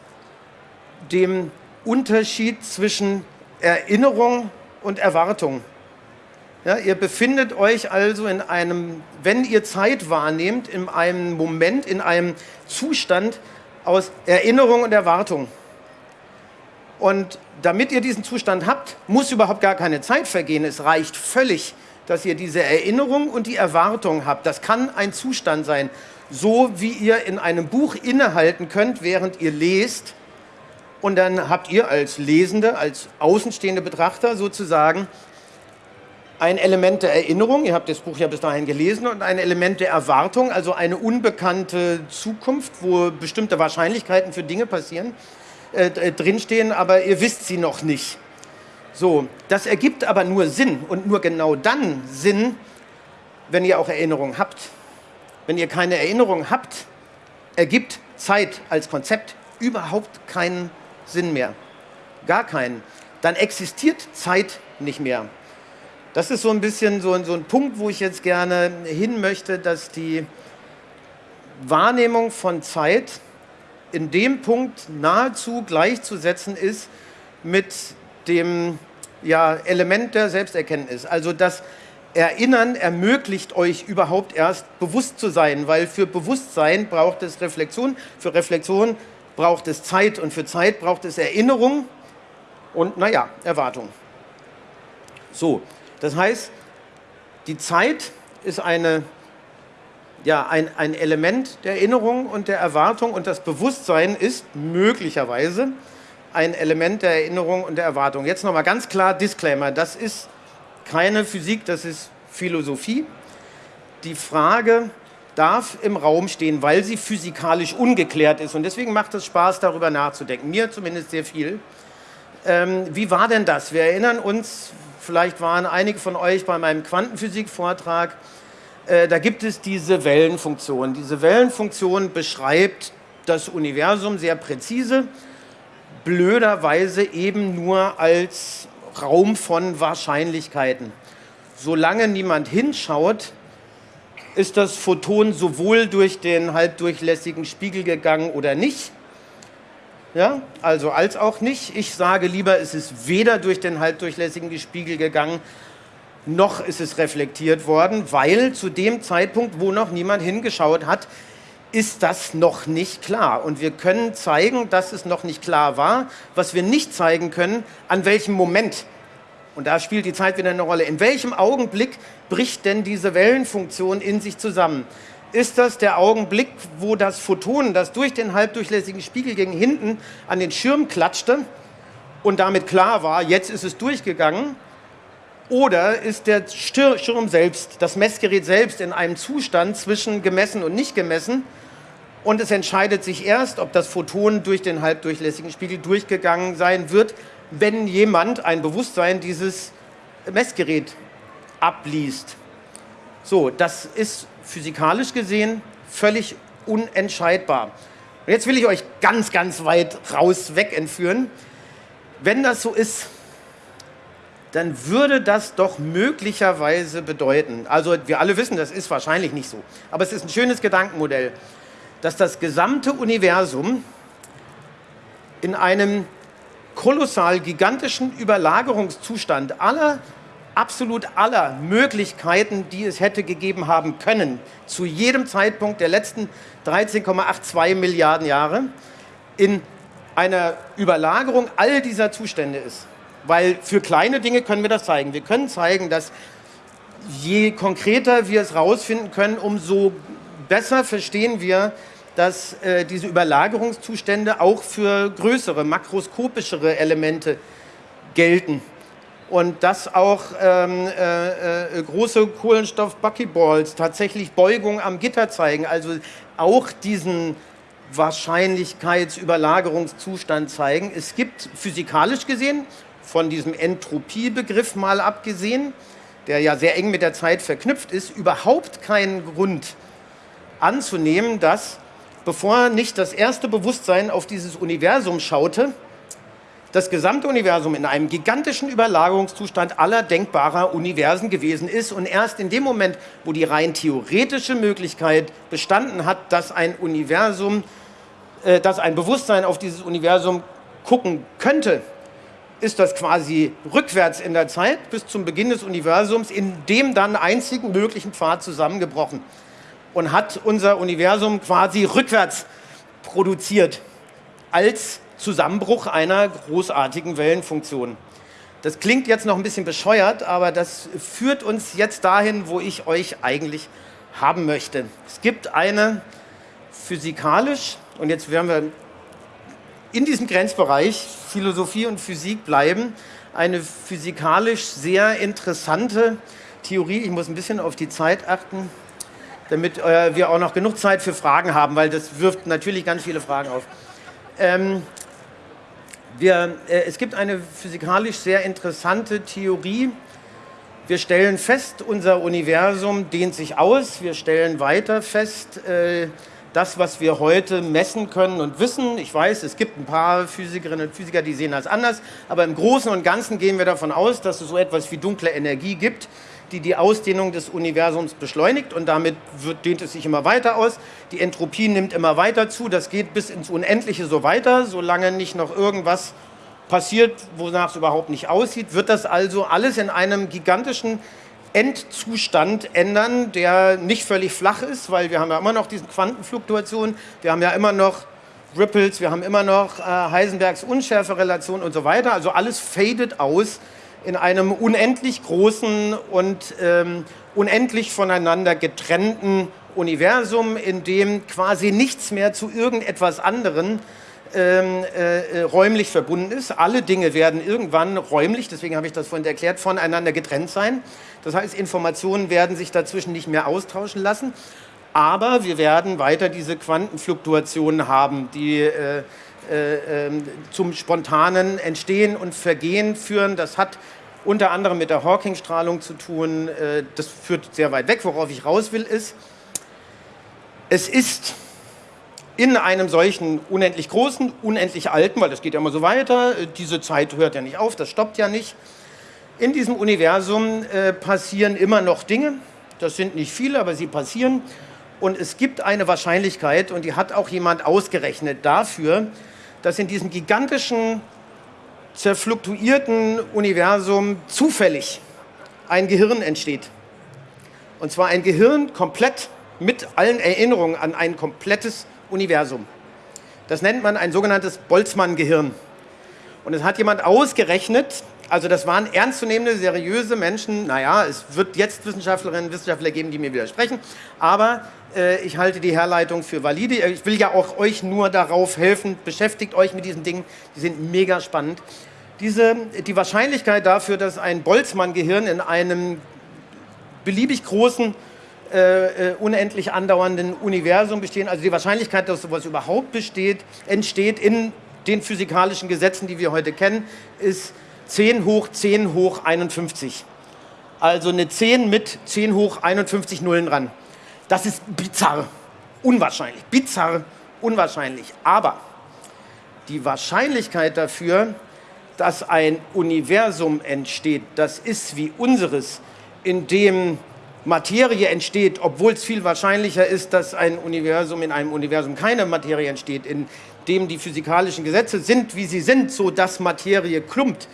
dem Unterschied zwischen Erinnerung und Erwartung. Ja, ihr befindet euch also in einem, wenn ihr Zeit wahrnehmt, in einem Moment, in einem Zustand aus Erinnerung und Erwartung. Und damit ihr diesen Zustand habt, muss überhaupt gar keine Zeit vergehen. Es reicht völlig, dass ihr diese Erinnerung und die Erwartung habt. Das kann ein Zustand sein, so wie ihr in einem Buch innehalten könnt, während ihr lest. Und dann habt ihr als Lesende, als außenstehende Betrachter sozusagen ein Element der Erinnerung, ihr habt das Buch ja bis dahin gelesen, und ein Element der Erwartung, also eine unbekannte Zukunft, wo bestimmte Wahrscheinlichkeiten für Dinge passieren, äh, äh, drinstehen, aber ihr wisst sie noch nicht. So, das ergibt aber nur Sinn und nur genau dann Sinn, wenn ihr auch Erinnerung habt. Wenn ihr keine Erinnerung habt, ergibt Zeit als Konzept überhaupt keinen Sinn mehr. Gar keinen. Dann existiert Zeit nicht mehr. Das ist so ein bisschen so, so ein Punkt, wo ich jetzt gerne hin möchte, dass die Wahrnehmung von Zeit in dem Punkt nahezu gleichzusetzen ist mit dem ja, Element der Selbsterkenntnis. Also das Erinnern ermöglicht euch überhaupt erst bewusst zu sein, weil für Bewusstsein braucht es Reflexion, für Reflexion braucht es Zeit und für Zeit braucht es Erinnerung und naja, Erwartung. So, das heißt, die Zeit ist eine, ja, ein, ein Element der Erinnerung und der Erwartung und das Bewusstsein ist möglicherweise ein Element der Erinnerung und der Erwartung. Jetzt nochmal ganz klar Disclaimer, das ist keine Physik, das ist Philosophie. Die Frage darf im Raum stehen, weil sie physikalisch ungeklärt ist und deswegen macht es Spaß, darüber nachzudenken. Mir zumindest sehr viel. Ähm, wie war denn das? Wir erinnern uns, vielleicht waren einige von euch bei meinem Quantenphysik-Vortrag, äh, da gibt es diese Wellenfunktion. Diese Wellenfunktion beschreibt das Universum sehr präzise, blöderweise eben nur als Raum von Wahrscheinlichkeiten. Solange niemand hinschaut, ist das Photon sowohl durch den halbdurchlässigen Spiegel gegangen oder nicht. Ja, also als auch nicht. Ich sage lieber, es ist weder durch den halbdurchlässigen Spiegel gegangen, noch ist es reflektiert worden, weil zu dem Zeitpunkt, wo noch niemand hingeschaut hat, ist das noch nicht klar. Und wir können zeigen, dass es noch nicht klar war. Was wir nicht zeigen können, an welchem Moment. Und da spielt die Zeit wieder eine Rolle. In welchem Augenblick bricht denn diese Wellenfunktion in sich zusammen? Ist das der Augenblick, wo das Photon, das durch den halbdurchlässigen Spiegel gegen hinten an den Schirm klatschte und damit klar war, jetzt ist es durchgegangen? Oder ist der Schirm selbst, das Messgerät selbst in einem Zustand zwischen gemessen und nicht gemessen? Und es entscheidet sich erst, ob das Photon durch den halbdurchlässigen Spiegel durchgegangen sein wird, wenn jemand ein Bewusstsein dieses Messgerät abliest. So, das ist physikalisch gesehen völlig unentscheidbar. Und jetzt will ich euch ganz, ganz weit raus weg entführen. Wenn das so ist, dann würde das doch möglicherweise bedeuten, also wir alle wissen, das ist wahrscheinlich nicht so, aber es ist ein schönes Gedankenmodell, dass das gesamte Universum in einem kolossal gigantischen Überlagerungszustand aller, absolut aller Möglichkeiten, die es hätte gegeben haben können, zu jedem Zeitpunkt der letzten 13,82 Milliarden Jahre, in einer Überlagerung all dieser Zustände ist. Weil für kleine Dinge können wir das zeigen. Wir können zeigen, dass je konkreter wir es rausfinden können, umso besser verstehen wir, dass äh, diese Überlagerungszustände auch für größere, makroskopischere Elemente gelten. Und dass auch ähm, äh, äh, große Kohlenstoff-Buckyballs tatsächlich Beugung am Gitter zeigen, also auch diesen Wahrscheinlichkeitsüberlagerungszustand zeigen. Es gibt physikalisch gesehen von diesem Entropiebegriff mal abgesehen, der ja sehr eng mit der Zeit verknüpft ist, überhaupt keinen Grund anzunehmen, dass, bevor nicht das erste Bewusstsein auf dieses Universum schaute, das gesamte Universum in einem gigantischen Überlagerungszustand aller denkbarer Universen gewesen ist und erst in dem Moment, wo die rein theoretische Möglichkeit bestanden hat, dass ein Universum, äh, dass ein Bewusstsein auf dieses Universum gucken könnte, ist das quasi rückwärts in der Zeit bis zum Beginn des Universums in dem dann einzigen möglichen Pfad zusammengebrochen und hat unser Universum quasi rückwärts produziert als Zusammenbruch einer großartigen Wellenfunktion. Das klingt jetzt noch ein bisschen bescheuert, aber das führt uns jetzt dahin, wo ich euch eigentlich haben möchte. Es gibt eine physikalisch, und jetzt werden wir in diesem Grenzbereich Philosophie und Physik bleiben. Eine physikalisch sehr interessante Theorie. Ich muss ein bisschen auf die Zeit achten, damit äh, wir auch noch genug Zeit für Fragen haben, weil das wirft natürlich ganz viele Fragen auf. Ähm, wir, äh, es gibt eine physikalisch sehr interessante Theorie. Wir stellen fest, unser Universum dehnt sich aus. Wir stellen weiter fest, äh, das, was wir heute messen können und wissen. Ich weiß, es gibt ein paar Physikerinnen und Physiker, die sehen das anders, aber im Großen und Ganzen gehen wir davon aus, dass es so etwas wie dunkle Energie gibt, die die Ausdehnung des Universums beschleunigt und damit wird, dehnt es sich immer weiter aus. Die Entropie nimmt immer weiter zu, das geht bis ins Unendliche so weiter, solange nicht noch irgendwas passiert, wonach es überhaupt nicht aussieht, wird das also alles in einem gigantischen Endzustand ändern, der nicht völlig flach ist, weil wir haben ja immer noch diese Quantenfluktuation, wir haben ja immer noch Ripples, wir haben immer noch äh, Heisenbergs Unschärferelation und so weiter. Also alles fadet aus in einem unendlich großen und ähm, unendlich voneinander getrennten Universum, in dem quasi nichts mehr zu irgendetwas anderem ähm, äh, räumlich verbunden ist. Alle Dinge werden irgendwann räumlich, deswegen habe ich das vorhin erklärt, voneinander getrennt sein. Das heißt, Informationen werden sich dazwischen nicht mehr austauschen lassen. Aber wir werden weiter diese Quantenfluktuationen haben, die äh, äh, ähm, zum spontanen Entstehen und Vergehen führen. Das hat unter anderem mit der Hawking-Strahlung zu tun. Äh, das führt sehr weit weg. Worauf ich raus will, ist, es ist in einem solchen unendlich großen, unendlich alten, weil das geht ja immer so weiter, äh, diese Zeit hört ja nicht auf, das stoppt ja nicht. In diesem Universum passieren immer noch Dinge. Das sind nicht viele, aber sie passieren. Und es gibt eine Wahrscheinlichkeit, und die hat auch jemand ausgerechnet, dafür, dass in diesem gigantischen, zerfluktuierten Universum zufällig ein Gehirn entsteht. Und zwar ein Gehirn komplett mit allen Erinnerungen an ein komplettes Universum. Das nennt man ein sogenanntes Boltzmann-Gehirn. Und es hat jemand ausgerechnet, also das waren ernstzunehmende, seriöse Menschen. Naja, es wird jetzt Wissenschaftlerinnen und Wissenschaftler geben, die mir widersprechen. Aber äh, ich halte die Herleitung für valide. Ich will ja auch euch nur darauf helfen. Beschäftigt euch mit diesen Dingen. Die sind mega spannend. Diese, die Wahrscheinlichkeit dafür, dass ein Boltzmann-Gehirn in einem beliebig großen, äh, äh unendlich andauernden Universum besteht, also die Wahrscheinlichkeit, dass sowas überhaupt besteht, entsteht in den physikalischen Gesetzen, die wir heute kennen, ist 10 hoch 10 hoch 51. Also eine 10 mit 10 hoch 51 Nullen dran. Das ist bizarr, unwahrscheinlich, bizarr, unwahrscheinlich. Aber die Wahrscheinlichkeit dafür, dass ein Universum entsteht, das ist wie unseres, in dem Materie entsteht, obwohl es viel wahrscheinlicher ist, dass ein Universum in einem Universum keine Materie entsteht, in dem die physikalischen Gesetze sind, wie sie sind, so dass Materie klumpt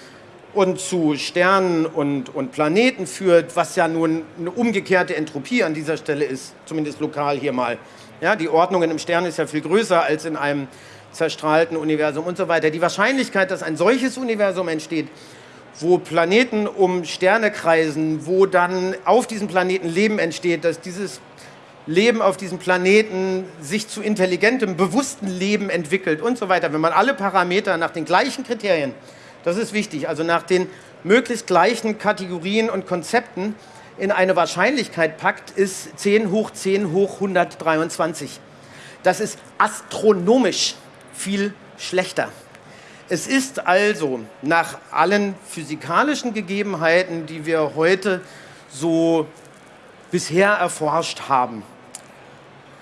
und zu Sternen und, und Planeten führt, was ja nun eine umgekehrte Entropie an dieser Stelle ist, zumindest lokal hier mal. Ja, die Ordnung in einem Stern ist ja viel größer als in einem zerstrahlten Universum und so weiter. Die Wahrscheinlichkeit, dass ein solches Universum entsteht, wo Planeten um Sterne kreisen, wo dann auf diesem Planeten Leben entsteht, dass dieses Leben auf diesem Planeten sich zu intelligentem, bewusstem Leben entwickelt und so weiter. Wenn man alle Parameter nach den gleichen Kriterien das ist wichtig. Also nach den möglichst gleichen Kategorien und Konzepten in eine Wahrscheinlichkeit packt, ist 10 hoch 10 hoch 123. Das ist astronomisch viel schlechter. Es ist also nach allen physikalischen Gegebenheiten, die wir heute so bisher erforscht haben,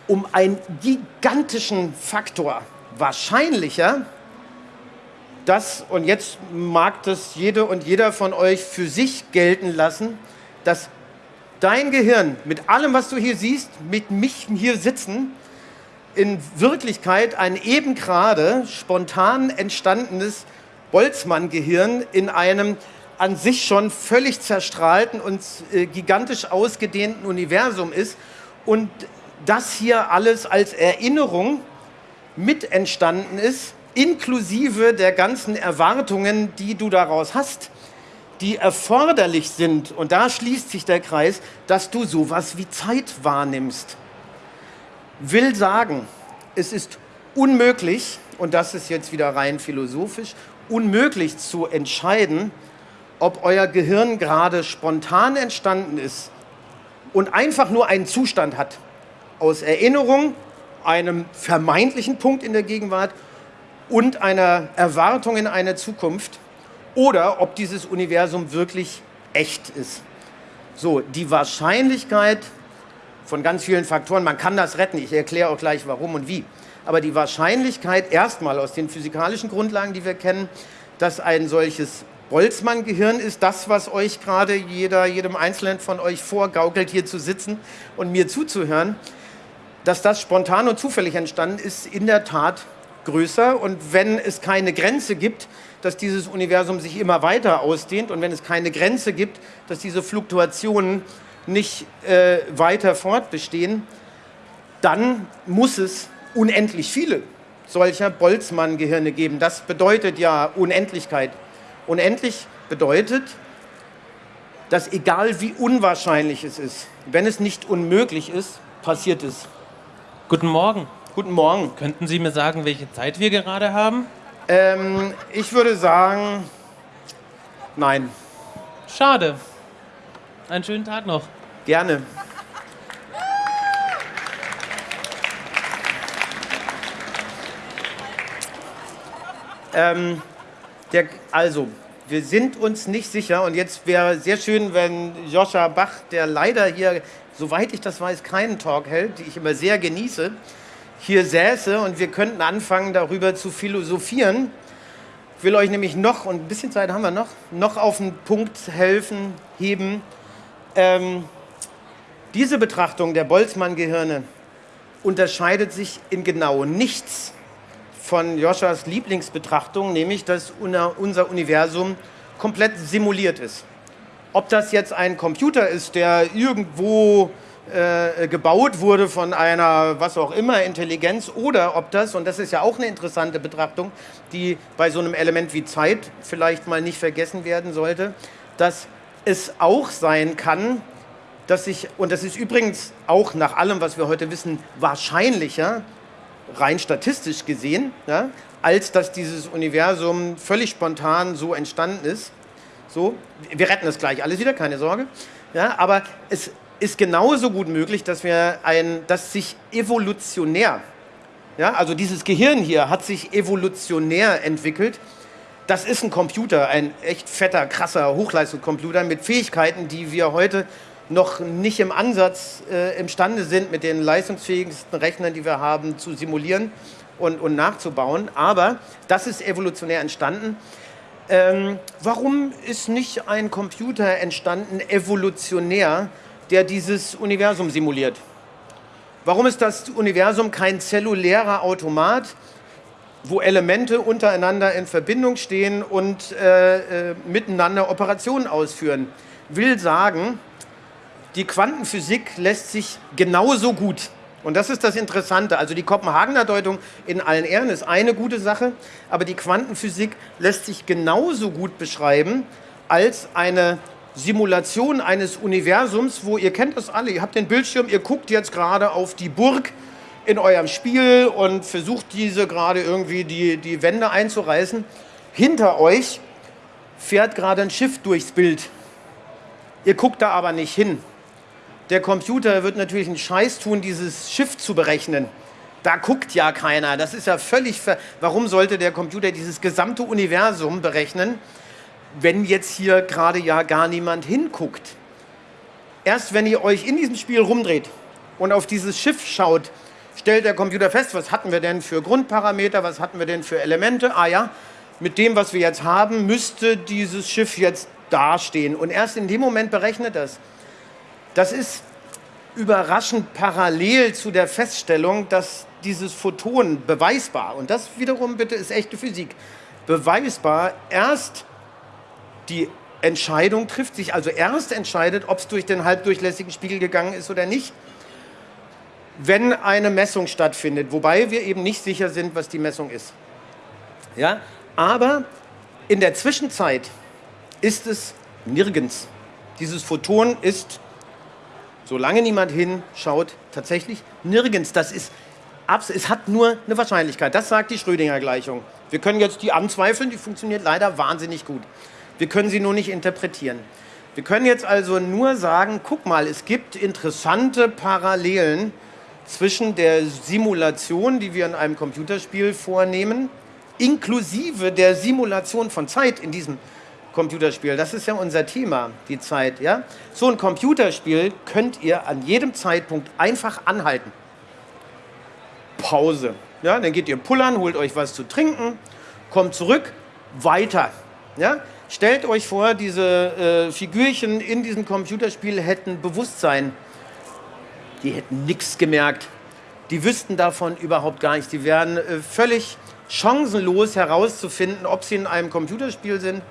um einen gigantischen Faktor wahrscheinlicher, das, und jetzt mag das jede und jeder von euch für sich gelten lassen, dass dein Gehirn mit allem, was du hier siehst, mit mich hier sitzen, in Wirklichkeit ein eben gerade spontan entstandenes Boltzmann-Gehirn in einem an sich schon völlig zerstrahlten und äh, gigantisch ausgedehnten Universum ist und das hier alles als Erinnerung mit entstanden ist inklusive der ganzen Erwartungen, die du daraus hast, die erforderlich sind, und da schließt sich der Kreis, dass du sowas wie Zeit wahrnimmst. Will sagen, es ist unmöglich, und das ist jetzt wieder rein philosophisch, unmöglich zu entscheiden, ob euer Gehirn gerade spontan entstanden ist und einfach nur einen Zustand hat aus Erinnerung, einem vermeintlichen Punkt in der Gegenwart und einer Erwartung in eine Zukunft oder ob dieses Universum wirklich echt ist. So, die Wahrscheinlichkeit von ganz vielen Faktoren, man kann das retten, ich erkläre auch gleich warum und wie, aber die Wahrscheinlichkeit erstmal aus den physikalischen Grundlagen, die wir kennen, dass ein solches Boltzmann-Gehirn ist das, was euch gerade jeder, jedem Einzelnen von euch vorgaukelt, hier zu sitzen und mir zuzuhören, dass das spontan und zufällig entstanden ist, in der Tat größer und wenn es keine Grenze gibt, dass dieses Universum sich immer weiter ausdehnt und wenn es keine Grenze gibt, dass diese Fluktuationen nicht äh, weiter fortbestehen, dann muss es unendlich viele solcher Boltzmann-Gehirne geben. Das bedeutet ja Unendlichkeit. Unendlich bedeutet, dass egal wie unwahrscheinlich es ist, wenn es nicht unmöglich ist, passiert es. Guten Morgen. Guten Morgen. Könnten Sie mir sagen, welche Zeit wir gerade haben? Ähm, ich würde sagen, nein. Schade. Einen schönen Tag noch. Gerne. Ähm, der, also, wir sind uns nicht sicher und jetzt wäre sehr schön, wenn Joscha Bach, der leider hier, soweit ich das weiß, keinen Talk hält, die ich immer sehr genieße, hier säße und wir könnten anfangen, darüber zu philosophieren. Ich will euch nämlich noch, und ein bisschen Zeit haben wir noch, noch auf den Punkt helfen, heben. Ähm, diese Betrachtung der Boltzmann-Gehirne unterscheidet sich in genau nichts von Joschas Lieblingsbetrachtung, nämlich dass unser Universum komplett simuliert ist. Ob das jetzt ein Computer ist, der irgendwo äh, gebaut wurde von einer, was auch immer, Intelligenz, oder ob das, und das ist ja auch eine interessante Betrachtung, die bei so einem Element wie Zeit vielleicht mal nicht vergessen werden sollte, dass es auch sein kann, dass sich, und das ist übrigens auch nach allem, was wir heute wissen, wahrscheinlicher, rein statistisch gesehen, ja, als dass dieses Universum völlig spontan so entstanden ist. So, wir retten es gleich alles wieder, keine Sorge. Ja, aber es ist genauso gut möglich, dass wir ein, dass sich evolutionär, ja, also dieses Gehirn hier hat sich evolutionär entwickelt. Das ist ein Computer, ein echt fetter, krasser Hochleistungscomputer mit Fähigkeiten, die wir heute noch nicht im Ansatz äh, imstande sind, mit den leistungsfähigsten Rechnern, die wir haben, zu simulieren und, und nachzubauen. Aber das ist evolutionär entstanden. Ähm, warum ist nicht ein Computer entstanden, evolutionär, der dieses Universum simuliert? Warum ist das Universum kein zellulärer Automat, wo Elemente untereinander in Verbindung stehen und äh, äh, miteinander Operationen ausführen? Will sagen, die Quantenphysik lässt sich genauso gut und das ist das Interessante. Also die Kopenhagener Deutung in allen Ehren ist eine gute Sache, aber die Quantenphysik lässt sich genauso gut beschreiben als eine Simulation eines Universums, wo ihr kennt das alle, ihr habt den Bildschirm, ihr guckt jetzt gerade auf die Burg in eurem Spiel und versucht diese gerade irgendwie die, die Wände einzureißen. Hinter euch fährt gerade ein Schiff durchs Bild. Ihr guckt da aber nicht hin. Der Computer wird natürlich einen Scheiß tun, dieses Schiff zu berechnen. Da guckt ja keiner. Das ist ja völlig. Warum sollte der Computer dieses gesamte Universum berechnen, wenn jetzt hier gerade ja gar niemand hinguckt? Erst wenn ihr euch in diesem Spiel rumdreht und auf dieses Schiff schaut, stellt der Computer fest, was hatten wir denn für Grundparameter, was hatten wir denn für Elemente. Ah ja, mit dem, was wir jetzt haben, müsste dieses Schiff jetzt dastehen. Und erst in dem Moment berechnet das. Das ist überraschend parallel zu der Feststellung, dass dieses Photon beweisbar, und das wiederum bitte ist echte Physik, beweisbar erst die Entscheidung trifft, sich also erst entscheidet, ob es durch den halbdurchlässigen Spiegel gegangen ist oder nicht, wenn eine Messung stattfindet, wobei wir eben nicht sicher sind, was die Messung ist. Ja? Aber in der Zwischenzeit ist es nirgends. Dieses Photon ist solange niemand hinschaut, tatsächlich nirgends. Das ist es hat nur eine Wahrscheinlichkeit. Das sagt die Schrödinger-Gleichung. Wir können jetzt die anzweifeln, die funktioniert leider wahnsinnig gut. Wir können sie nur nicht interpretieren. Wir können jetzt also nur sagen, guck mal, es gibt interessante Parallelen zwischen der Simulation, die wir in einem Computerspiel vornehmen, inklusive der Simulation von Zeit in diesem Computerspiel. Das ist ja unser Thema, die Zeit. Ja? So ein Computerspiel könnt ihr an jedem Zeitpunkt einfach anhalten. Pause. Ja, dann geht ihr pullern, holt euch was zu trinken, kommt zurück, weiter. Ja? Stellt euch vor, diese äh, Figürchen in diesem Computerspiel hätten Bewusstsein. Die hätten nichts gemerkt. Die wüssten davon überhaupt gar nichts. Die wären äh, völlig chancenlos herauszufinden, ob sie in einem Computerspiel sind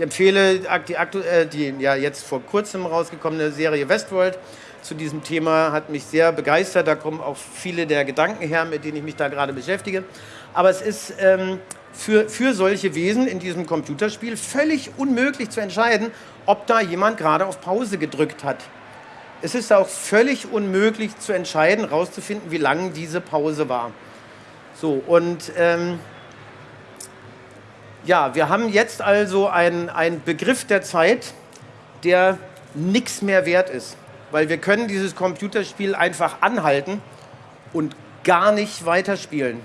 ich empfehle die, äh, die ja, jetzt vor kurzem rausgekommene Serie Westworld zu diesem Thema, hat mich sehr begeistert. Da kommen auch viele der Gedanken her, mit denen ich mich da gerade beschäftige. Aber es ist ähm, für, für solche Wesen in diesem Computerspiel völlig unmöglich zu entscheiden, ob da jemand gerade auf Pause gedrückt hat. Es ist auch völlig unmöglich zu entscheiden, rauszufinden, wie lang diese Pause war. So, und ähm, ja, wir haben jetzt also einen Begriff der Zeit, der nichts mehr wert ist, weil wir können dieses Computerspiel einfach anhalten und gar nicht weiterspielen.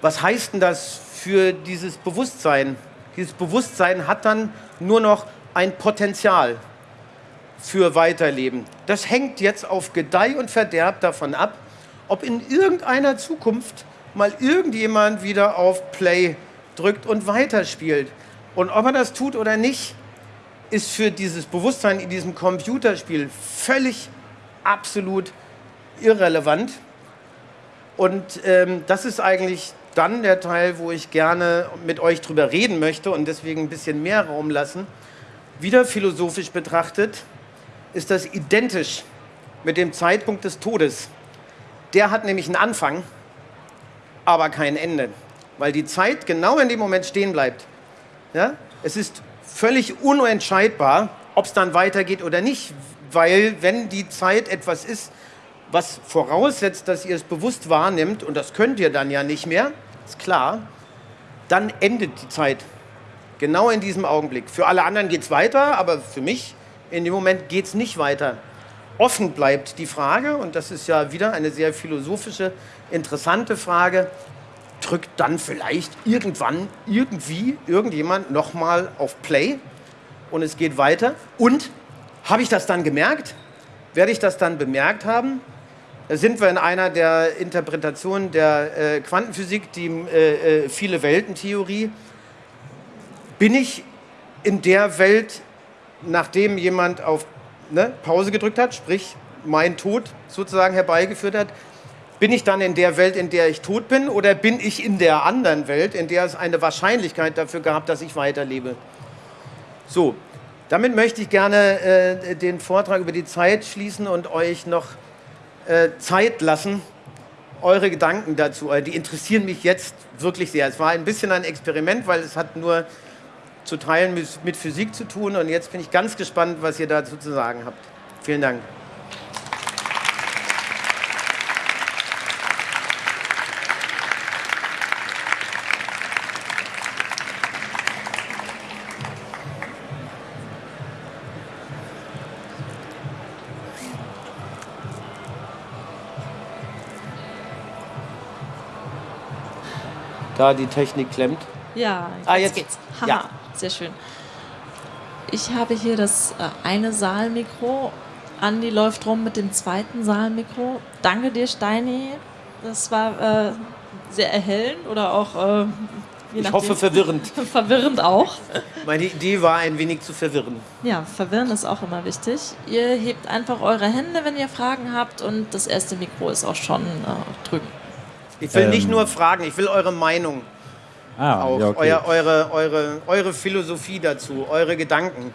Was heißt denn das für dieses Bewusstsein? Dieses Bewusstsein hat dann nur noch ein Potenzial für Weiterleben. Das hängt jetzt auf Gedeih und Verderb davon ab, ob in irgendeiner Zukunft mal irgendjemand wieder auf Play drückt und weiterspielt. Und ob er das tut oder nicht, ist für dieses Bewusstsein in diesem Computerspiel völlig absolut irrelevant. Und ähm, das ist eigentlich dann der Teil, wo ich gerne mit euch drüber reden möchte und deswegen ein bisschen mehr Raum lassen. Wieder philosophisch betrachtet ist das identisch mit dem Zeitpunkt des Todes. Der hat nämlich einen Anfang, aber kein Ende, weil die Zeit genau in dem Moment stehen bleibt. Ja? Es ist völlig unentscheidbar, ob es dann weitergeht oder nicht, weil wenn die Zeit etwas ist, was voraussetzt, dass ihr es bewusst wahrnimmt, und das könnt ihr dann ja nicht mehr, ist klar, dann endet die Zeit. Genau in diesem Augenblick. Für alle anderen geht es weiter, aber für mich in dem Moment geht es nicht weiter. Offen bleibt die Frage, und das ist ja wieder eine sehr philosophische, interessante Frage, drückt dann vielleicht irgendwann, irgendwie, irgendjemand nochmal auf Play und es geht weiter. Und habe ich das dann gemerkt? Werde ich das dann bemerkt haben? Da sind wir in einer der Interpretationen der äh, Quantenphysik, die äh, äh, viele Weltentheorie. Bin ich in der Welt, nachdem jemand auf ne, Pause gedrückt hat, sprich mein Tod sozusagen herbeigeführt hat, bin ich dann in der Welt, in der ich tot bin, oder bin ich in der anderen Welt, in der es eine Wahrscheinlichkeit dafür gab, dass ich weiterlebe? So, damit möchte ich gerne äh, den Vortrag über die Zeit schließen und euch noch Zeit lassen, eure Gedanken dazu. Äh, die interessieren mich jetzt wirklich sehr. Es war ein bisschen ein Experiment, weil es hat nur zu Teilen mit, mit Physik zu tun. Und jetzt bin ich ganz gespannt, was ihr dazu zu sagen habt. Vielen Dank. Da die Technik klemmt. Ja, jetzt, ah, jetzt geht's. Haha, ja. sehr schön. Ich habe hier das äh, eine Saalmikro. Andi läuft rum mit dem zweiten Saalmikro. Danke dir, Steini. Das war äh, sehr erhellend oder auch. Äh, ich hoffe verwirrend. verwirrend auch. Meine Idee war ein wenig zu verwirren. Ja, verwirren ist auch immer wichtig. Ihr hebt einfach eure Hände, wenn ihr Fragen habt und das erste Mikro ist auch schon äh, drüben. Ich will ähm, nicht nur fragen, ich will eure Meinung. Ah, auch. Ja, okay. Euer, eure, eure, eure Philosophie dazu, eure Gedanken.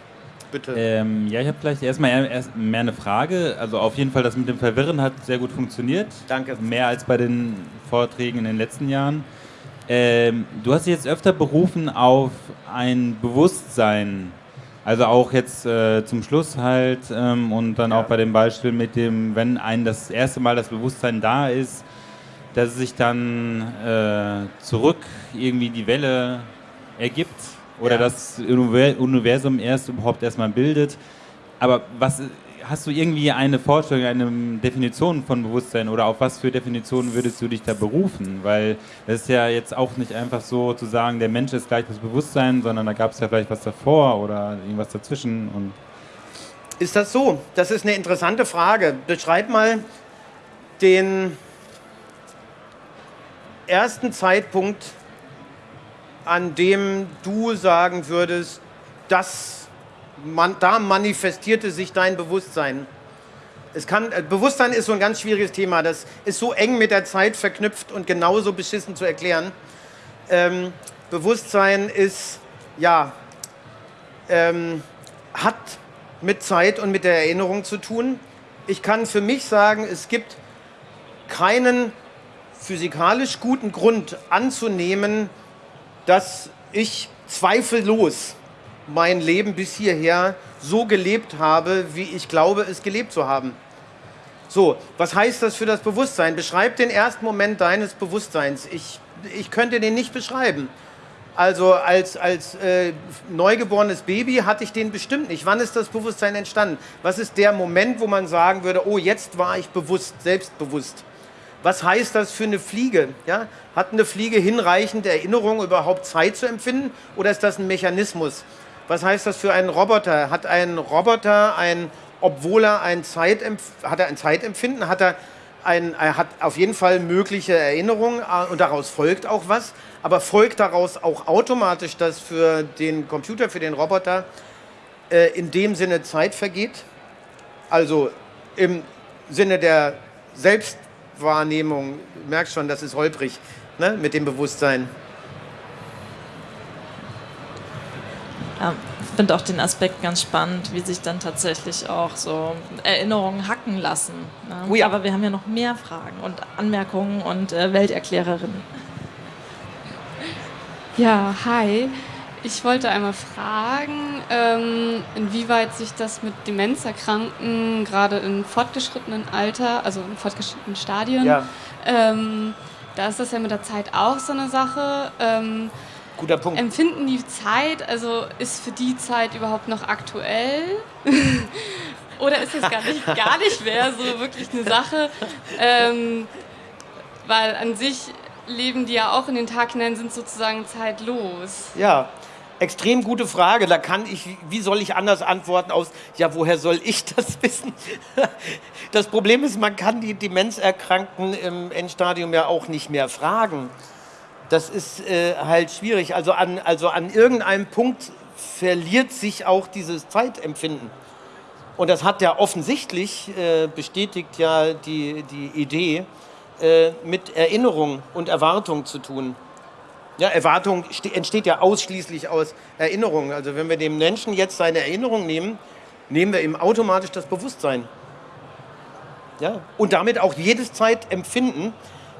Bitte. Ähm, ja, ich habe vielleicht erstmal erst mehr eine Frage. Also auf jeden Fall, das mit dem Verwirren hat sehr gut funktioniert. Danke. Mehr als bei den Vorträgen in den letzten Jahren. Ähm, du hast dich jetzt öfter berufen auf ein Bewusstsein. Also auch jetzt äh, zum Schluss halt ähm, und dann ja. auch bei dem Beispiel mit dem, wenn ein das erste Mal das Bewusstsein da ist, dass sich dann äh, zurück irgendwie die Welle ergibt oder ja. das Universum erst überhaupt erstmal bildet. Aber was hast du irgendwie eine Vorstellung, eine Definition von Bewusstsein oder auf was für Definitionen würdest du dich da berufen? Weil es ist ja jetzt auch nicht einfach so zu sagen, der Mensch ist gleich das Bewusstsein, sondern da gab es ja vielleicht was davor oder irgendwas dazwischen. Und ist das so? Das ist eine interessante Frage. Beschreib mal den ersten Zeitpunkt, an dem du sagen würdest, dass man, da manifestierte sich dein Bewusstsein? Es kann, äh, Bewusstsein ist so ein ganz schwieriges Thema. Das ist so eng mit der Zeit verknüpft und genauso beschissen zu erklären. Ähm, Bewusstsein ist, ja, ähm, hat mit Zeit und mit der Erinnerung zu tun. Ich kann für mich sagen, es gibt keinen physikalisch guten Grund anzunehmen, dass ich zweifellos mein Leben bis hierher so gelebt habe, wie ich glaube, es gelebt zu haben. So, was heißt das für das Bewusstsein? Beschreib den ersten Moment deines Bewusstseins. Ich, ich könnte den nicht beschreiben. Also als, als äh, neugeborenes Baby hatte ich den bestimmt nicht. Wann ist das Bewusstsein entstanden? Was ist der Moment, wo man sagen würde, oh, jetzt war ich bewusst, selbstbewusst? Was heißt das für eine Fliege? Ja? Hat eine Fliege hinreichend Erinnerung, überhaupt Zeit zu empfinden? Oder ist das ein Mechanismus? Was heißt das für einen Roboter? Hat ein Roboter ein, obwohl er ein Zeitempf hat er ein Zeitempfinden, hat er ein, er hat auf jeden Fall mögliche Erinnerungen äh, und daraus folgt auch was, aber folgt daraus auch automatisch, dass für den Computer, für den Roboter äh, in dem Sinne Zeit vergeht? Also im Sinne der Selbstwahrnehmung, du merkst schon, das ist holprig ne, mit dem Bewusstsein. Ja, ich finde auch den Aspekt ganz spannend, wie sich dann tatsächlich auch so Erinnerungen hacken lassen. Ne? Oh ja. Aber wir haben ja noch mehr Fragen und Anmerkungen und äh, Welterklärerinnen. Ja, hi. Ich wollte einmal fragen, ähm, inwieweit sich das mit Demenzerkrankten gerade im fortgeschrittenen Alter, also in fortgeschrittenen Stadien, Ja. ähm, da ist das ja mit der Zeit auch so eine Sache. Ähm, Guter Punkt. empfinden die Zeit, also ist für die Zeit überhaupt noch aktuell? Oder ist das gar nicht, gar nicht mehr so wirklich eine Sache? Ähm, weil an sich leben die ja auch in den Tag hinein, sind sozusagen zeitlos. Ja, extrem gute Frage. Da kann ich, wie soll ich anders antworten aus, ja, woher soll ich das wissen? Das Problem ist, man kann die Demenzerkrankten im Endstadium ja auch nicht mehr fragen. Das ist äh, halt schwierig. Also an, also an irgendeinem Punkt verliert sich auch dieses Zeitempfinden. Und das hat ja offensichtlich, äh, bestätigt ja die, die Idee, äh, mit Erinnerung und Erwartung zu tun. Ja, Erwartung ste- entsteht ja ausschließlich aus Erinnerung. Also wenn wir dem Menschen jetzt seine Erinnerung nehmen, nehmen wir ihm automatisch das Bewusstsein. Ja? Und damit auch jedes Zeitempfinden.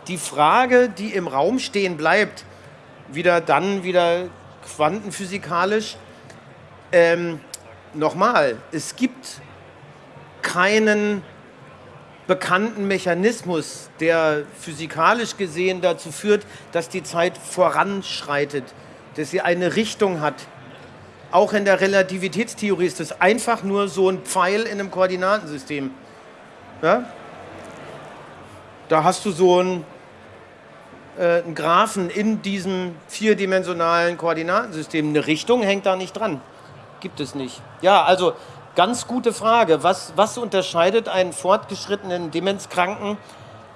Die Frage, die im Raum stehen bleibt, wieder dann wieder quantenphysikalisch, ähm, nochmal, es gibt keinen bekannten Mechanismus, der physikalisch gesehen dazu führt, dass die Zeit voranschreitet, dass sie eine Richtung hat. Auch in der Relativitätstheorie ist es einfach nur so ein Pfeil in einem Koordinatensystem. Ja? Da hast du so einen, äh, einen Graphen in diesem vierdimensionalen Koordinatensystem. Eine Richtung hängt da nicht dran. Gibt es nicht. Ja, also ganz gute Frage. Was, was unterscheidet einen fortgeschrittenen Demenzkranken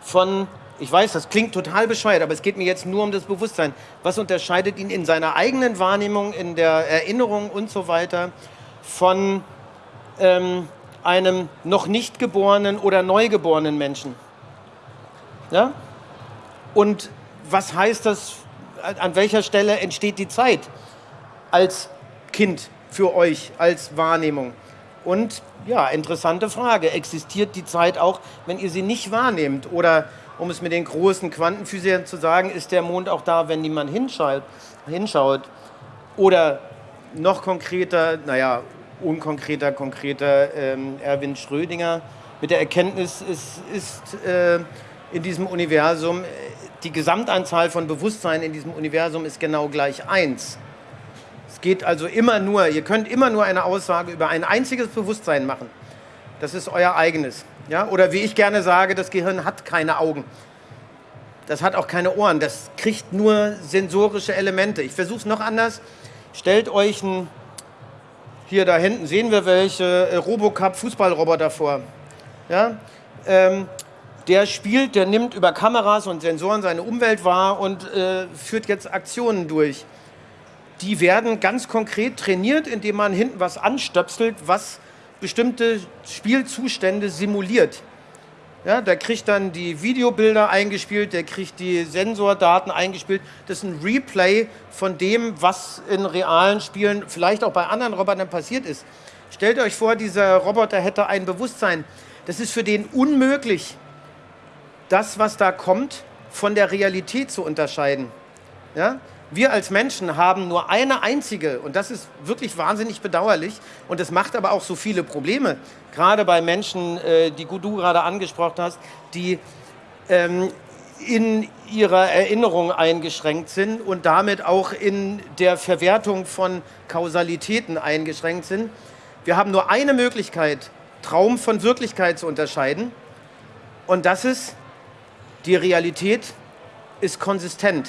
von, ich weiß, das klingt total bescheuert, aber es geht mir jetzt nur um das Bewusstsein. Was unterscheidet ihn in seiner eigenen Wahrnehmung, in der Erinnerung und so weiter von ähm, einem noch nicht geborenen oder neugeborenen Menschen? Ja? Und was heißt das, an welcher Stelle entsteht die Zeit als Kind für euch, als Wahrnehmung? Und ja, interessante Frage, existiert die Zeit auch, wenn ihr sie nicht wahrnehmt? Oder um es mit den großen Quantenphysikern zu sagen, ist der Mond auch da, wenn niemand hinschaut? hinschaut? Oder noch konkreter, naja, unkonkreter, konkreter, ähm, Erwin Schrödinger mit der Erkenntnis, es ist äh, in diesem Universum, äh, die Gesamtanzahl von Bewusstsein in diesem Universum ist genau gleich eins. Es geht also immer nur, ihr könnt immer nur eine Aussage über ein einziges Bewusstsein machen. Das ist euer eigenes. Ja? Oder wie ich gerne sage, das Gehirn hat keine Augen. Das hat auch keine Ohren. Das kriegt nur sensorische Elemente. Ich versuche es noch anders. Stellt euch ein, hier da hinten sehen wir welche, äh, Robocop-Fußballroboter vor. Ja? Ähm, der spielt, der nimmt über Kameras und Sensoren seine Umwelt wahr und äh, führt jetzt Aktionen durch die werden ganz konkret trainiert, indem man hinten was anstöpselt, was bestimmte Spielzustände simuliert. Ja, der kriegt dann die Videobilder eingespielt, der kriegt die Sensordaten eingespielt. Das ist ein Replay von dem, was in realen Spielen, vielleicht auch bei anderen Robotern passiert ist. Stellt euch vor, dieser Roboter hätte ein Bewusstsein. Das ist für den unmöglich, das, was da kommt, von der Realität zu unterscheiden. Ja? Wir als Menschen haben nur eine einzige, und das ist wirklich wahnsinnig bedauerlich, und es macht aber auch so viele Probleme, gerade bei Menschen, äh, die du gerade angesprochen hast, die ähm, in ihrer Erinnerung eingeschränkt sind und damit auch in der Verwertung von Kausalitäten eingeschränkt sind. Wir haben nur eine Möglichkeit, Traum von Wirklichkeit zu unterscheiden, und das ist Die Realität ist konsistent.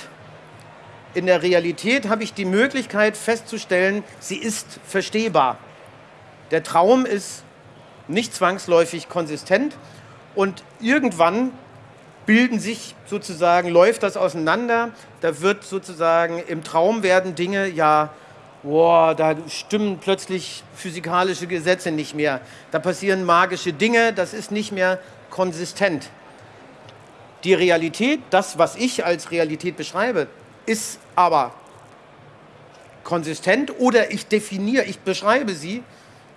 In der Realität habe ich die Möglichkeit festzustellen, sie ist verstehbar. Der Traum ist nicht zwangsläufig konsistent und irgendwann bilden sich sozusagen, läuft das auseinander. Da wird sozusagen im Traum werden Dinge ja, boah, da stimmen plötzlich physikalische Gesetze nicht mehr. Da passieren magische Dinge, das ist nicht mehr konsistent. Die Realität, das, was ich als Realität beschreibe, ist aber konsistent oder ich definiere, ich beschreibe sie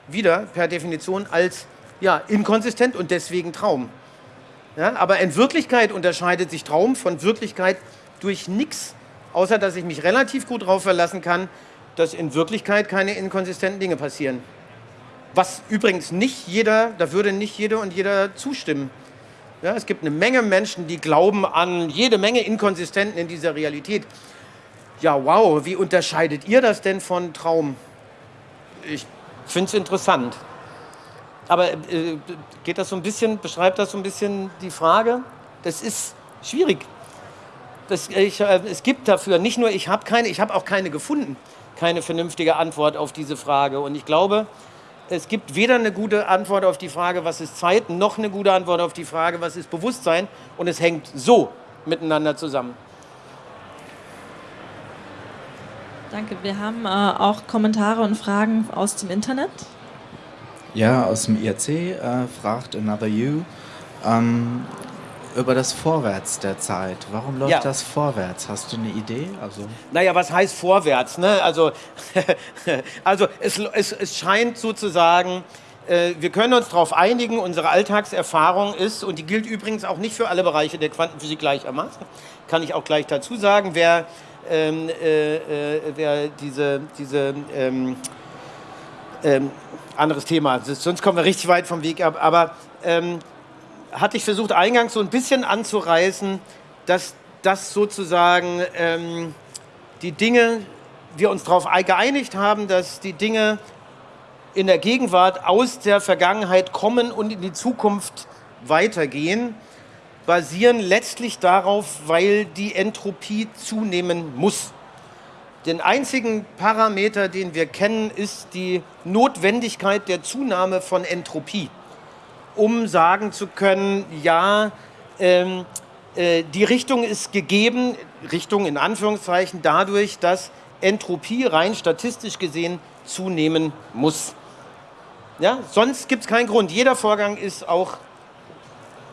wieder per Definition als ja, inkonsistent und deswegen Traum. Ja, aber in Wirklichkeit unterscheidet sich Traum von Wirklichkeit durch nichts, außer dass ich mich relativ gut darauf verlassen kann, dass in Wirklichkeit keine inkonsistenten Dinge passieren. Was übrigens nicht jeder, da würde nicht jeder und jeder zustimmen. Ja, es gibt eine Menge Menschen, die glauben an jede Menge Inkonsistenten in dieser Realität. Ja, wow, wie unterscheidet ihr das denn von Traum? Ich finde es interessant. Aber äh, geht das so ein bisschen, beschreibt das so ein bisschen die Frage? Das ist schwierig. Das, ich, äh, es gibt dafür, nicht nur ich habe keine, ich habe auch keine gefunden, keine vernünftige Antwort auf diese Frage. Und ich glaube, es gibt weder eine gute Antwort auf die Frage, was ist Zeit, noch eine gute Antwort auf die Frage, was ist Bewusstsein. Und es hängt so miteinander zusammen. Danke. Wir haben äh, auch Kommentare und Fragen aus dem Internet. Ja, aus dem IRC äh, fragt Another You ähm, über das Vorwärts der Zeit. Warum läuft Ja. das vorwärts? Hast du eine Idee? Also Naja, was heißt vorwärts? Ne? Also, also es, es, es scheint sozusagen, äh, wir können uns darauf einigen, unsere Alltagserfahrung ist, und die gilt übrigens auch nicht für alle Bereiche der Quantenphysik gleichermaßen, kann ich auch gleich dazu sagen, wer, ähm, äh, äh, wer diese, diese ähm, ähm, anderes Thema, sonst kommen wir richtig weit vom Weg ab, aber ähm, hatte ich versucht eingangs so ein bisschen anzureißen, dass das sozusagen ähm, die Dinge, wir uns darauf geeinigt haben, dass die Dinge in der Gegenwart aus der Vergangenheit kommen und in die Zukunft weitergehen, basieren letztlich darauf, weil die Entropie zunehmen muss. Den einzigen Parameter, den wir kennen, ist die Notwendigkeit der Zunahme von Entropie, um sagen zu können, ja, ähm, äh, die Richtung ist gegeben, Richtung in Anführungszeichen, dadurch, dass Entropie rein statistisch gesehen zunehmen muss. Ja, sonst gibt es keinen Grund. Jeder Vorgang ist auch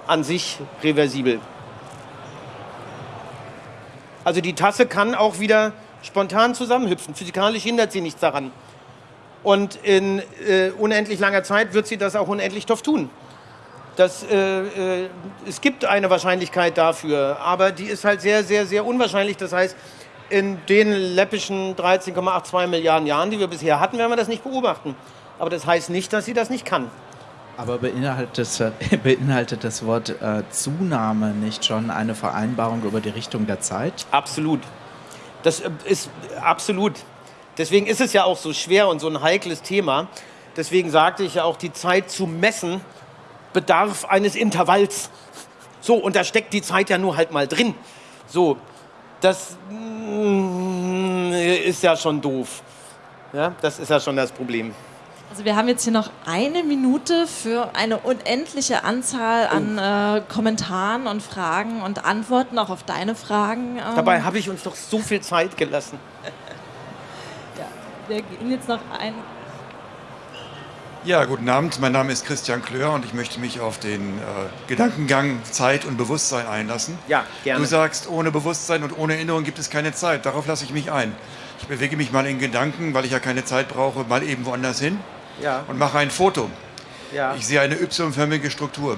an sich reversibel. Also die Tasse kann auch wieder spontan zusammenhüpfen. Physikalisch hindert sie nichts daran. Und in äh, unendlich langer Zeit wird sie das auch unendlich oft tun. Das, äh, äh, es gibt eine Wahrscheinlichkeit dafür, aber die ist halt sehr, sehr, sehr unwahrscheinlich. Das heißt, in den läppischen 13,82 Milliarden Jahren, die wir bisher hatten, werden wir das nicht beobachten. Aber das heißt nicht, dass sie das nicht kann. Aber beinhaltet das, beinhaltet das Wort äh, Zunahme nicht schon eine Vereinbarung über die Richtung der Zeit? Absolut. Das äh, ist absolut. Deswegen ist es ja auch so schwer und so ein heikles Thema. Deswegen sagte ich ja auch, die Zeit zu messen bedarf eines Intervalls. So, und da steckt die Zeit ja nur halt mal drin. So, das mm, ist ja schon doof. Ja, das ist ja schon das Problem. Also wir haben jetzt hier noch eine Minute für eine unendliche Anzahl an äh, Kommentaren und Fragen und Antworten auch auf deine Fragen. Ähm, Dabei habe ich uns doch so viel Zeit gelassen. wir gehen jetzt noch ein. Ja, guten Abend. Mein Name ist Christian Klör und ich möchte mich auf den äh, Gedankengang Zeit und Bewusstsein einlassen. Ja, gerne. Du sagst, ohne Bewusstsein und ohne Erinnerung gibt es keine Zeit. Darauf lasse ich mich ein. Ich bewege mich mal in Gedanken, weil ich ja keine Zeit brauche, mal eben woanders hin Ja, und mache ein Foto. ja. Ich sehe eine y-förmige Struktur.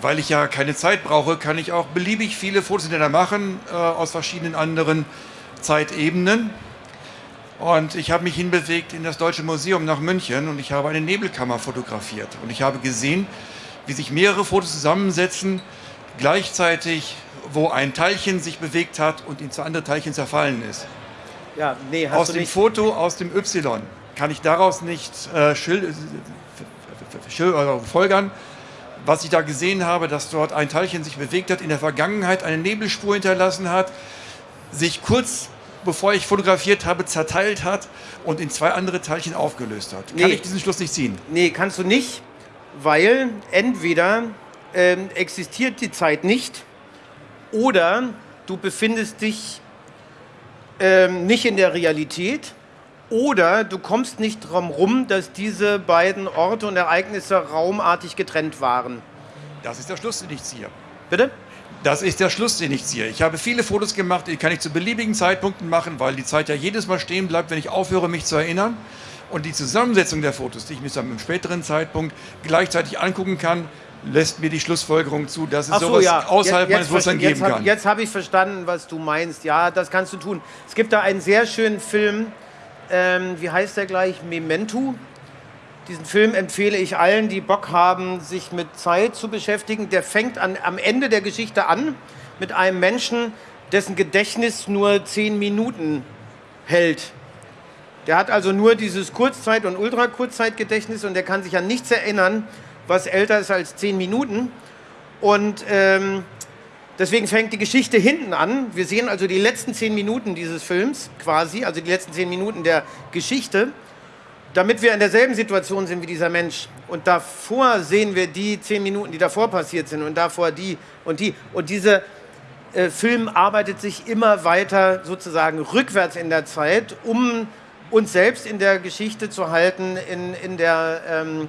Weil ich ja keine Zeit brauche, kann ich auch beliebig viele Fotos hinterher machen äh, aus verschiedenen anderen Zeitebenen. Und ich habe mich hinbewegt in das Deutsche Museum nach München und ich habe eine Nebelkammer fotografiert. Und ich habe gesehen, wie sich mehrere Fotos zusammensetzen, gleichzeitig, wo ein Teilchen sich bewegt hat und in zwei andere Teilchen zerfallen ist. ja nee, hast Aus dem. Foto aus dem Y kann ich daraus nicht äh, schil- schil- äh, folgern, was ich da gesehen habe, dass dort ein Teilchen sich bewegt hat, in der Vergangenheit eine Nebelspur hinterlassen hat, sich kurz bevor ich fotografiert habe, zerteilt hat und in zwei andere Teilchen aufgelöst hat. Kann Nee. ich diesen Schluss nicht ziehen? Nee, kannst du nicht, weil entweder ähm, existiert die Zeit nicht oder du befindest dich ähm, nicht in der Realität oder du kommst nicht drum rum, dass diese beiden Orte und Ereignisse raumartig getrennt waren. Das ist der Schluss, den ich ziehe. Bitte? Das ist der Schluss, den ich ziehe. Ich habe viele Fotos gemacht, die kann ich zu beliebigen Zeitpunkten machen, weil die Zeit ja jedes Mal stehen bleibt, wenn ich aufhöre, mich zu erinnern. Und die Zusammensetzung der Fotos, die ich mir dann im späteren Zeitpunkt gleichzeitig angucken kann, lässt mir die Schlussfolgerung zu, dass es so, sowas ja. außerhalb Jetzt- meines Bewusstseins jetzt geben hab- kann. Jetzt habe ich verstanden, was du meinst. Ja, das kannst du tun. Es gibt da einen sehr schönen Film, ähm, wie heißt der gleich? Memento. Diesen Film empfehle ich allen, die Bock haben, sich mit Zeit zu beschäftigen. Der fängt an, am Ende der Geschichte an mit einem Menschen, dessen Gedächtnis nur zehn Minuten hält. Der hat also nur dieses Kurzzeit- und Ultrakurzzeitgedächtnis und der kann sich an nichts erinnern, was älter ist als zehn Minuten. Und ähm, deswegen fängt die Geschichte hinten an. Wir sehen also die letzten zehn Minuten dieses Films quasi, also die letzten zehn Minuten der Geschichte, damit wir in derselben Situation sind wie dieser Mensch. Und davor sehen wir die zehn Minuten, die davor passiert sind und davor die und die. Und dieser äh, Film arbeitet sich immer weiter sozusagen rückwärts in der Zeit, um uns selbst in der Geschichte zu halten, in, in der ähm,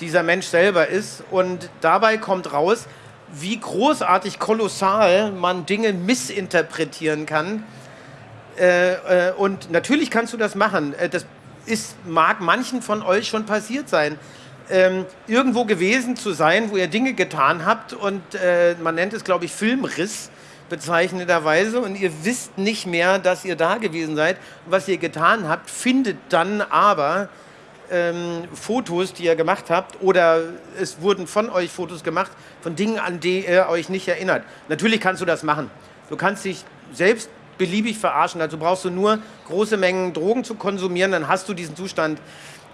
dieser Mensch selber ist. Und dabei kommt raus, wie großartig kolossal man Dinge missinterpretieren kann. Äh, äh, und natürlich kannst du das machen. Äh, das ist, mag manchen von euch schon passiert sein. Ähm, irgendwo gewesen zu sein, wo ihr Dinge getan habt und äh, man nennt es, glaube ich, Filmriss bezeichnenderweise und ihr wisst nicht mehr, dass ihr da gewesen seid was ihr getan habt, findet dann aber ähm, Fotos, die ihr gemacht habt, oder es wurden von euch Fotos gemacht von Dingen, an die ihr euch nicht erinnert. Natürlich kannst du das machen. Du kannst dich selbst beliebig verarschen. Dazu brauchst du nur große Mengen Drogen zu konsumieren, dann hast du diesen Zustand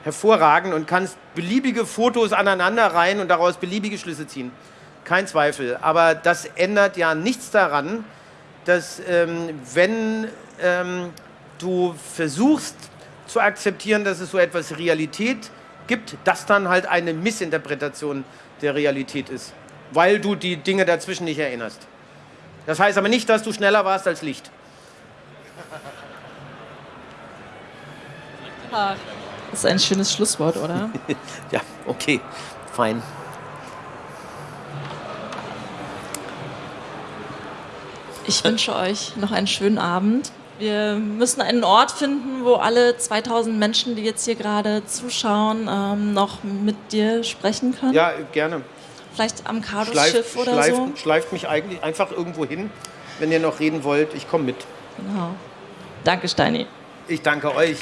hervorragend und kannst beliebige Fotos aneinander reihen und daraus beliebige Schlüsse ziehen. Kein Zweifel. Aber das ändert ja nichts daran, dass ähm, wenn ähm, du versuchst zu akzeptieren, dass es so etwas Realität gibt, das dann halt eine Missinterpretation der Realität ist, weil du die Dinge dazwischen nicht erinnerst. Das heißt aber nicht, dass du schneller warst als Licht. Das ist ein schönes Schlusswort, oder? Ja, okay, fein. Ich wünsche euch noch einen schönen Abend. Wir müssen einen Ort finden, wo alle 2000 Menschen, die jetzt hier gerade zuschauen, ähm, noch mit dir sprechen können. Ja, gerne. Vielleicht am Cardos Schleift, Schiff oder schleift, so. schleift mich eigentlich einfach irgendwo hin, wenn ihr noch reden wollt. Ich komme mit. Genau. Danke, Steini. Ich danke euch.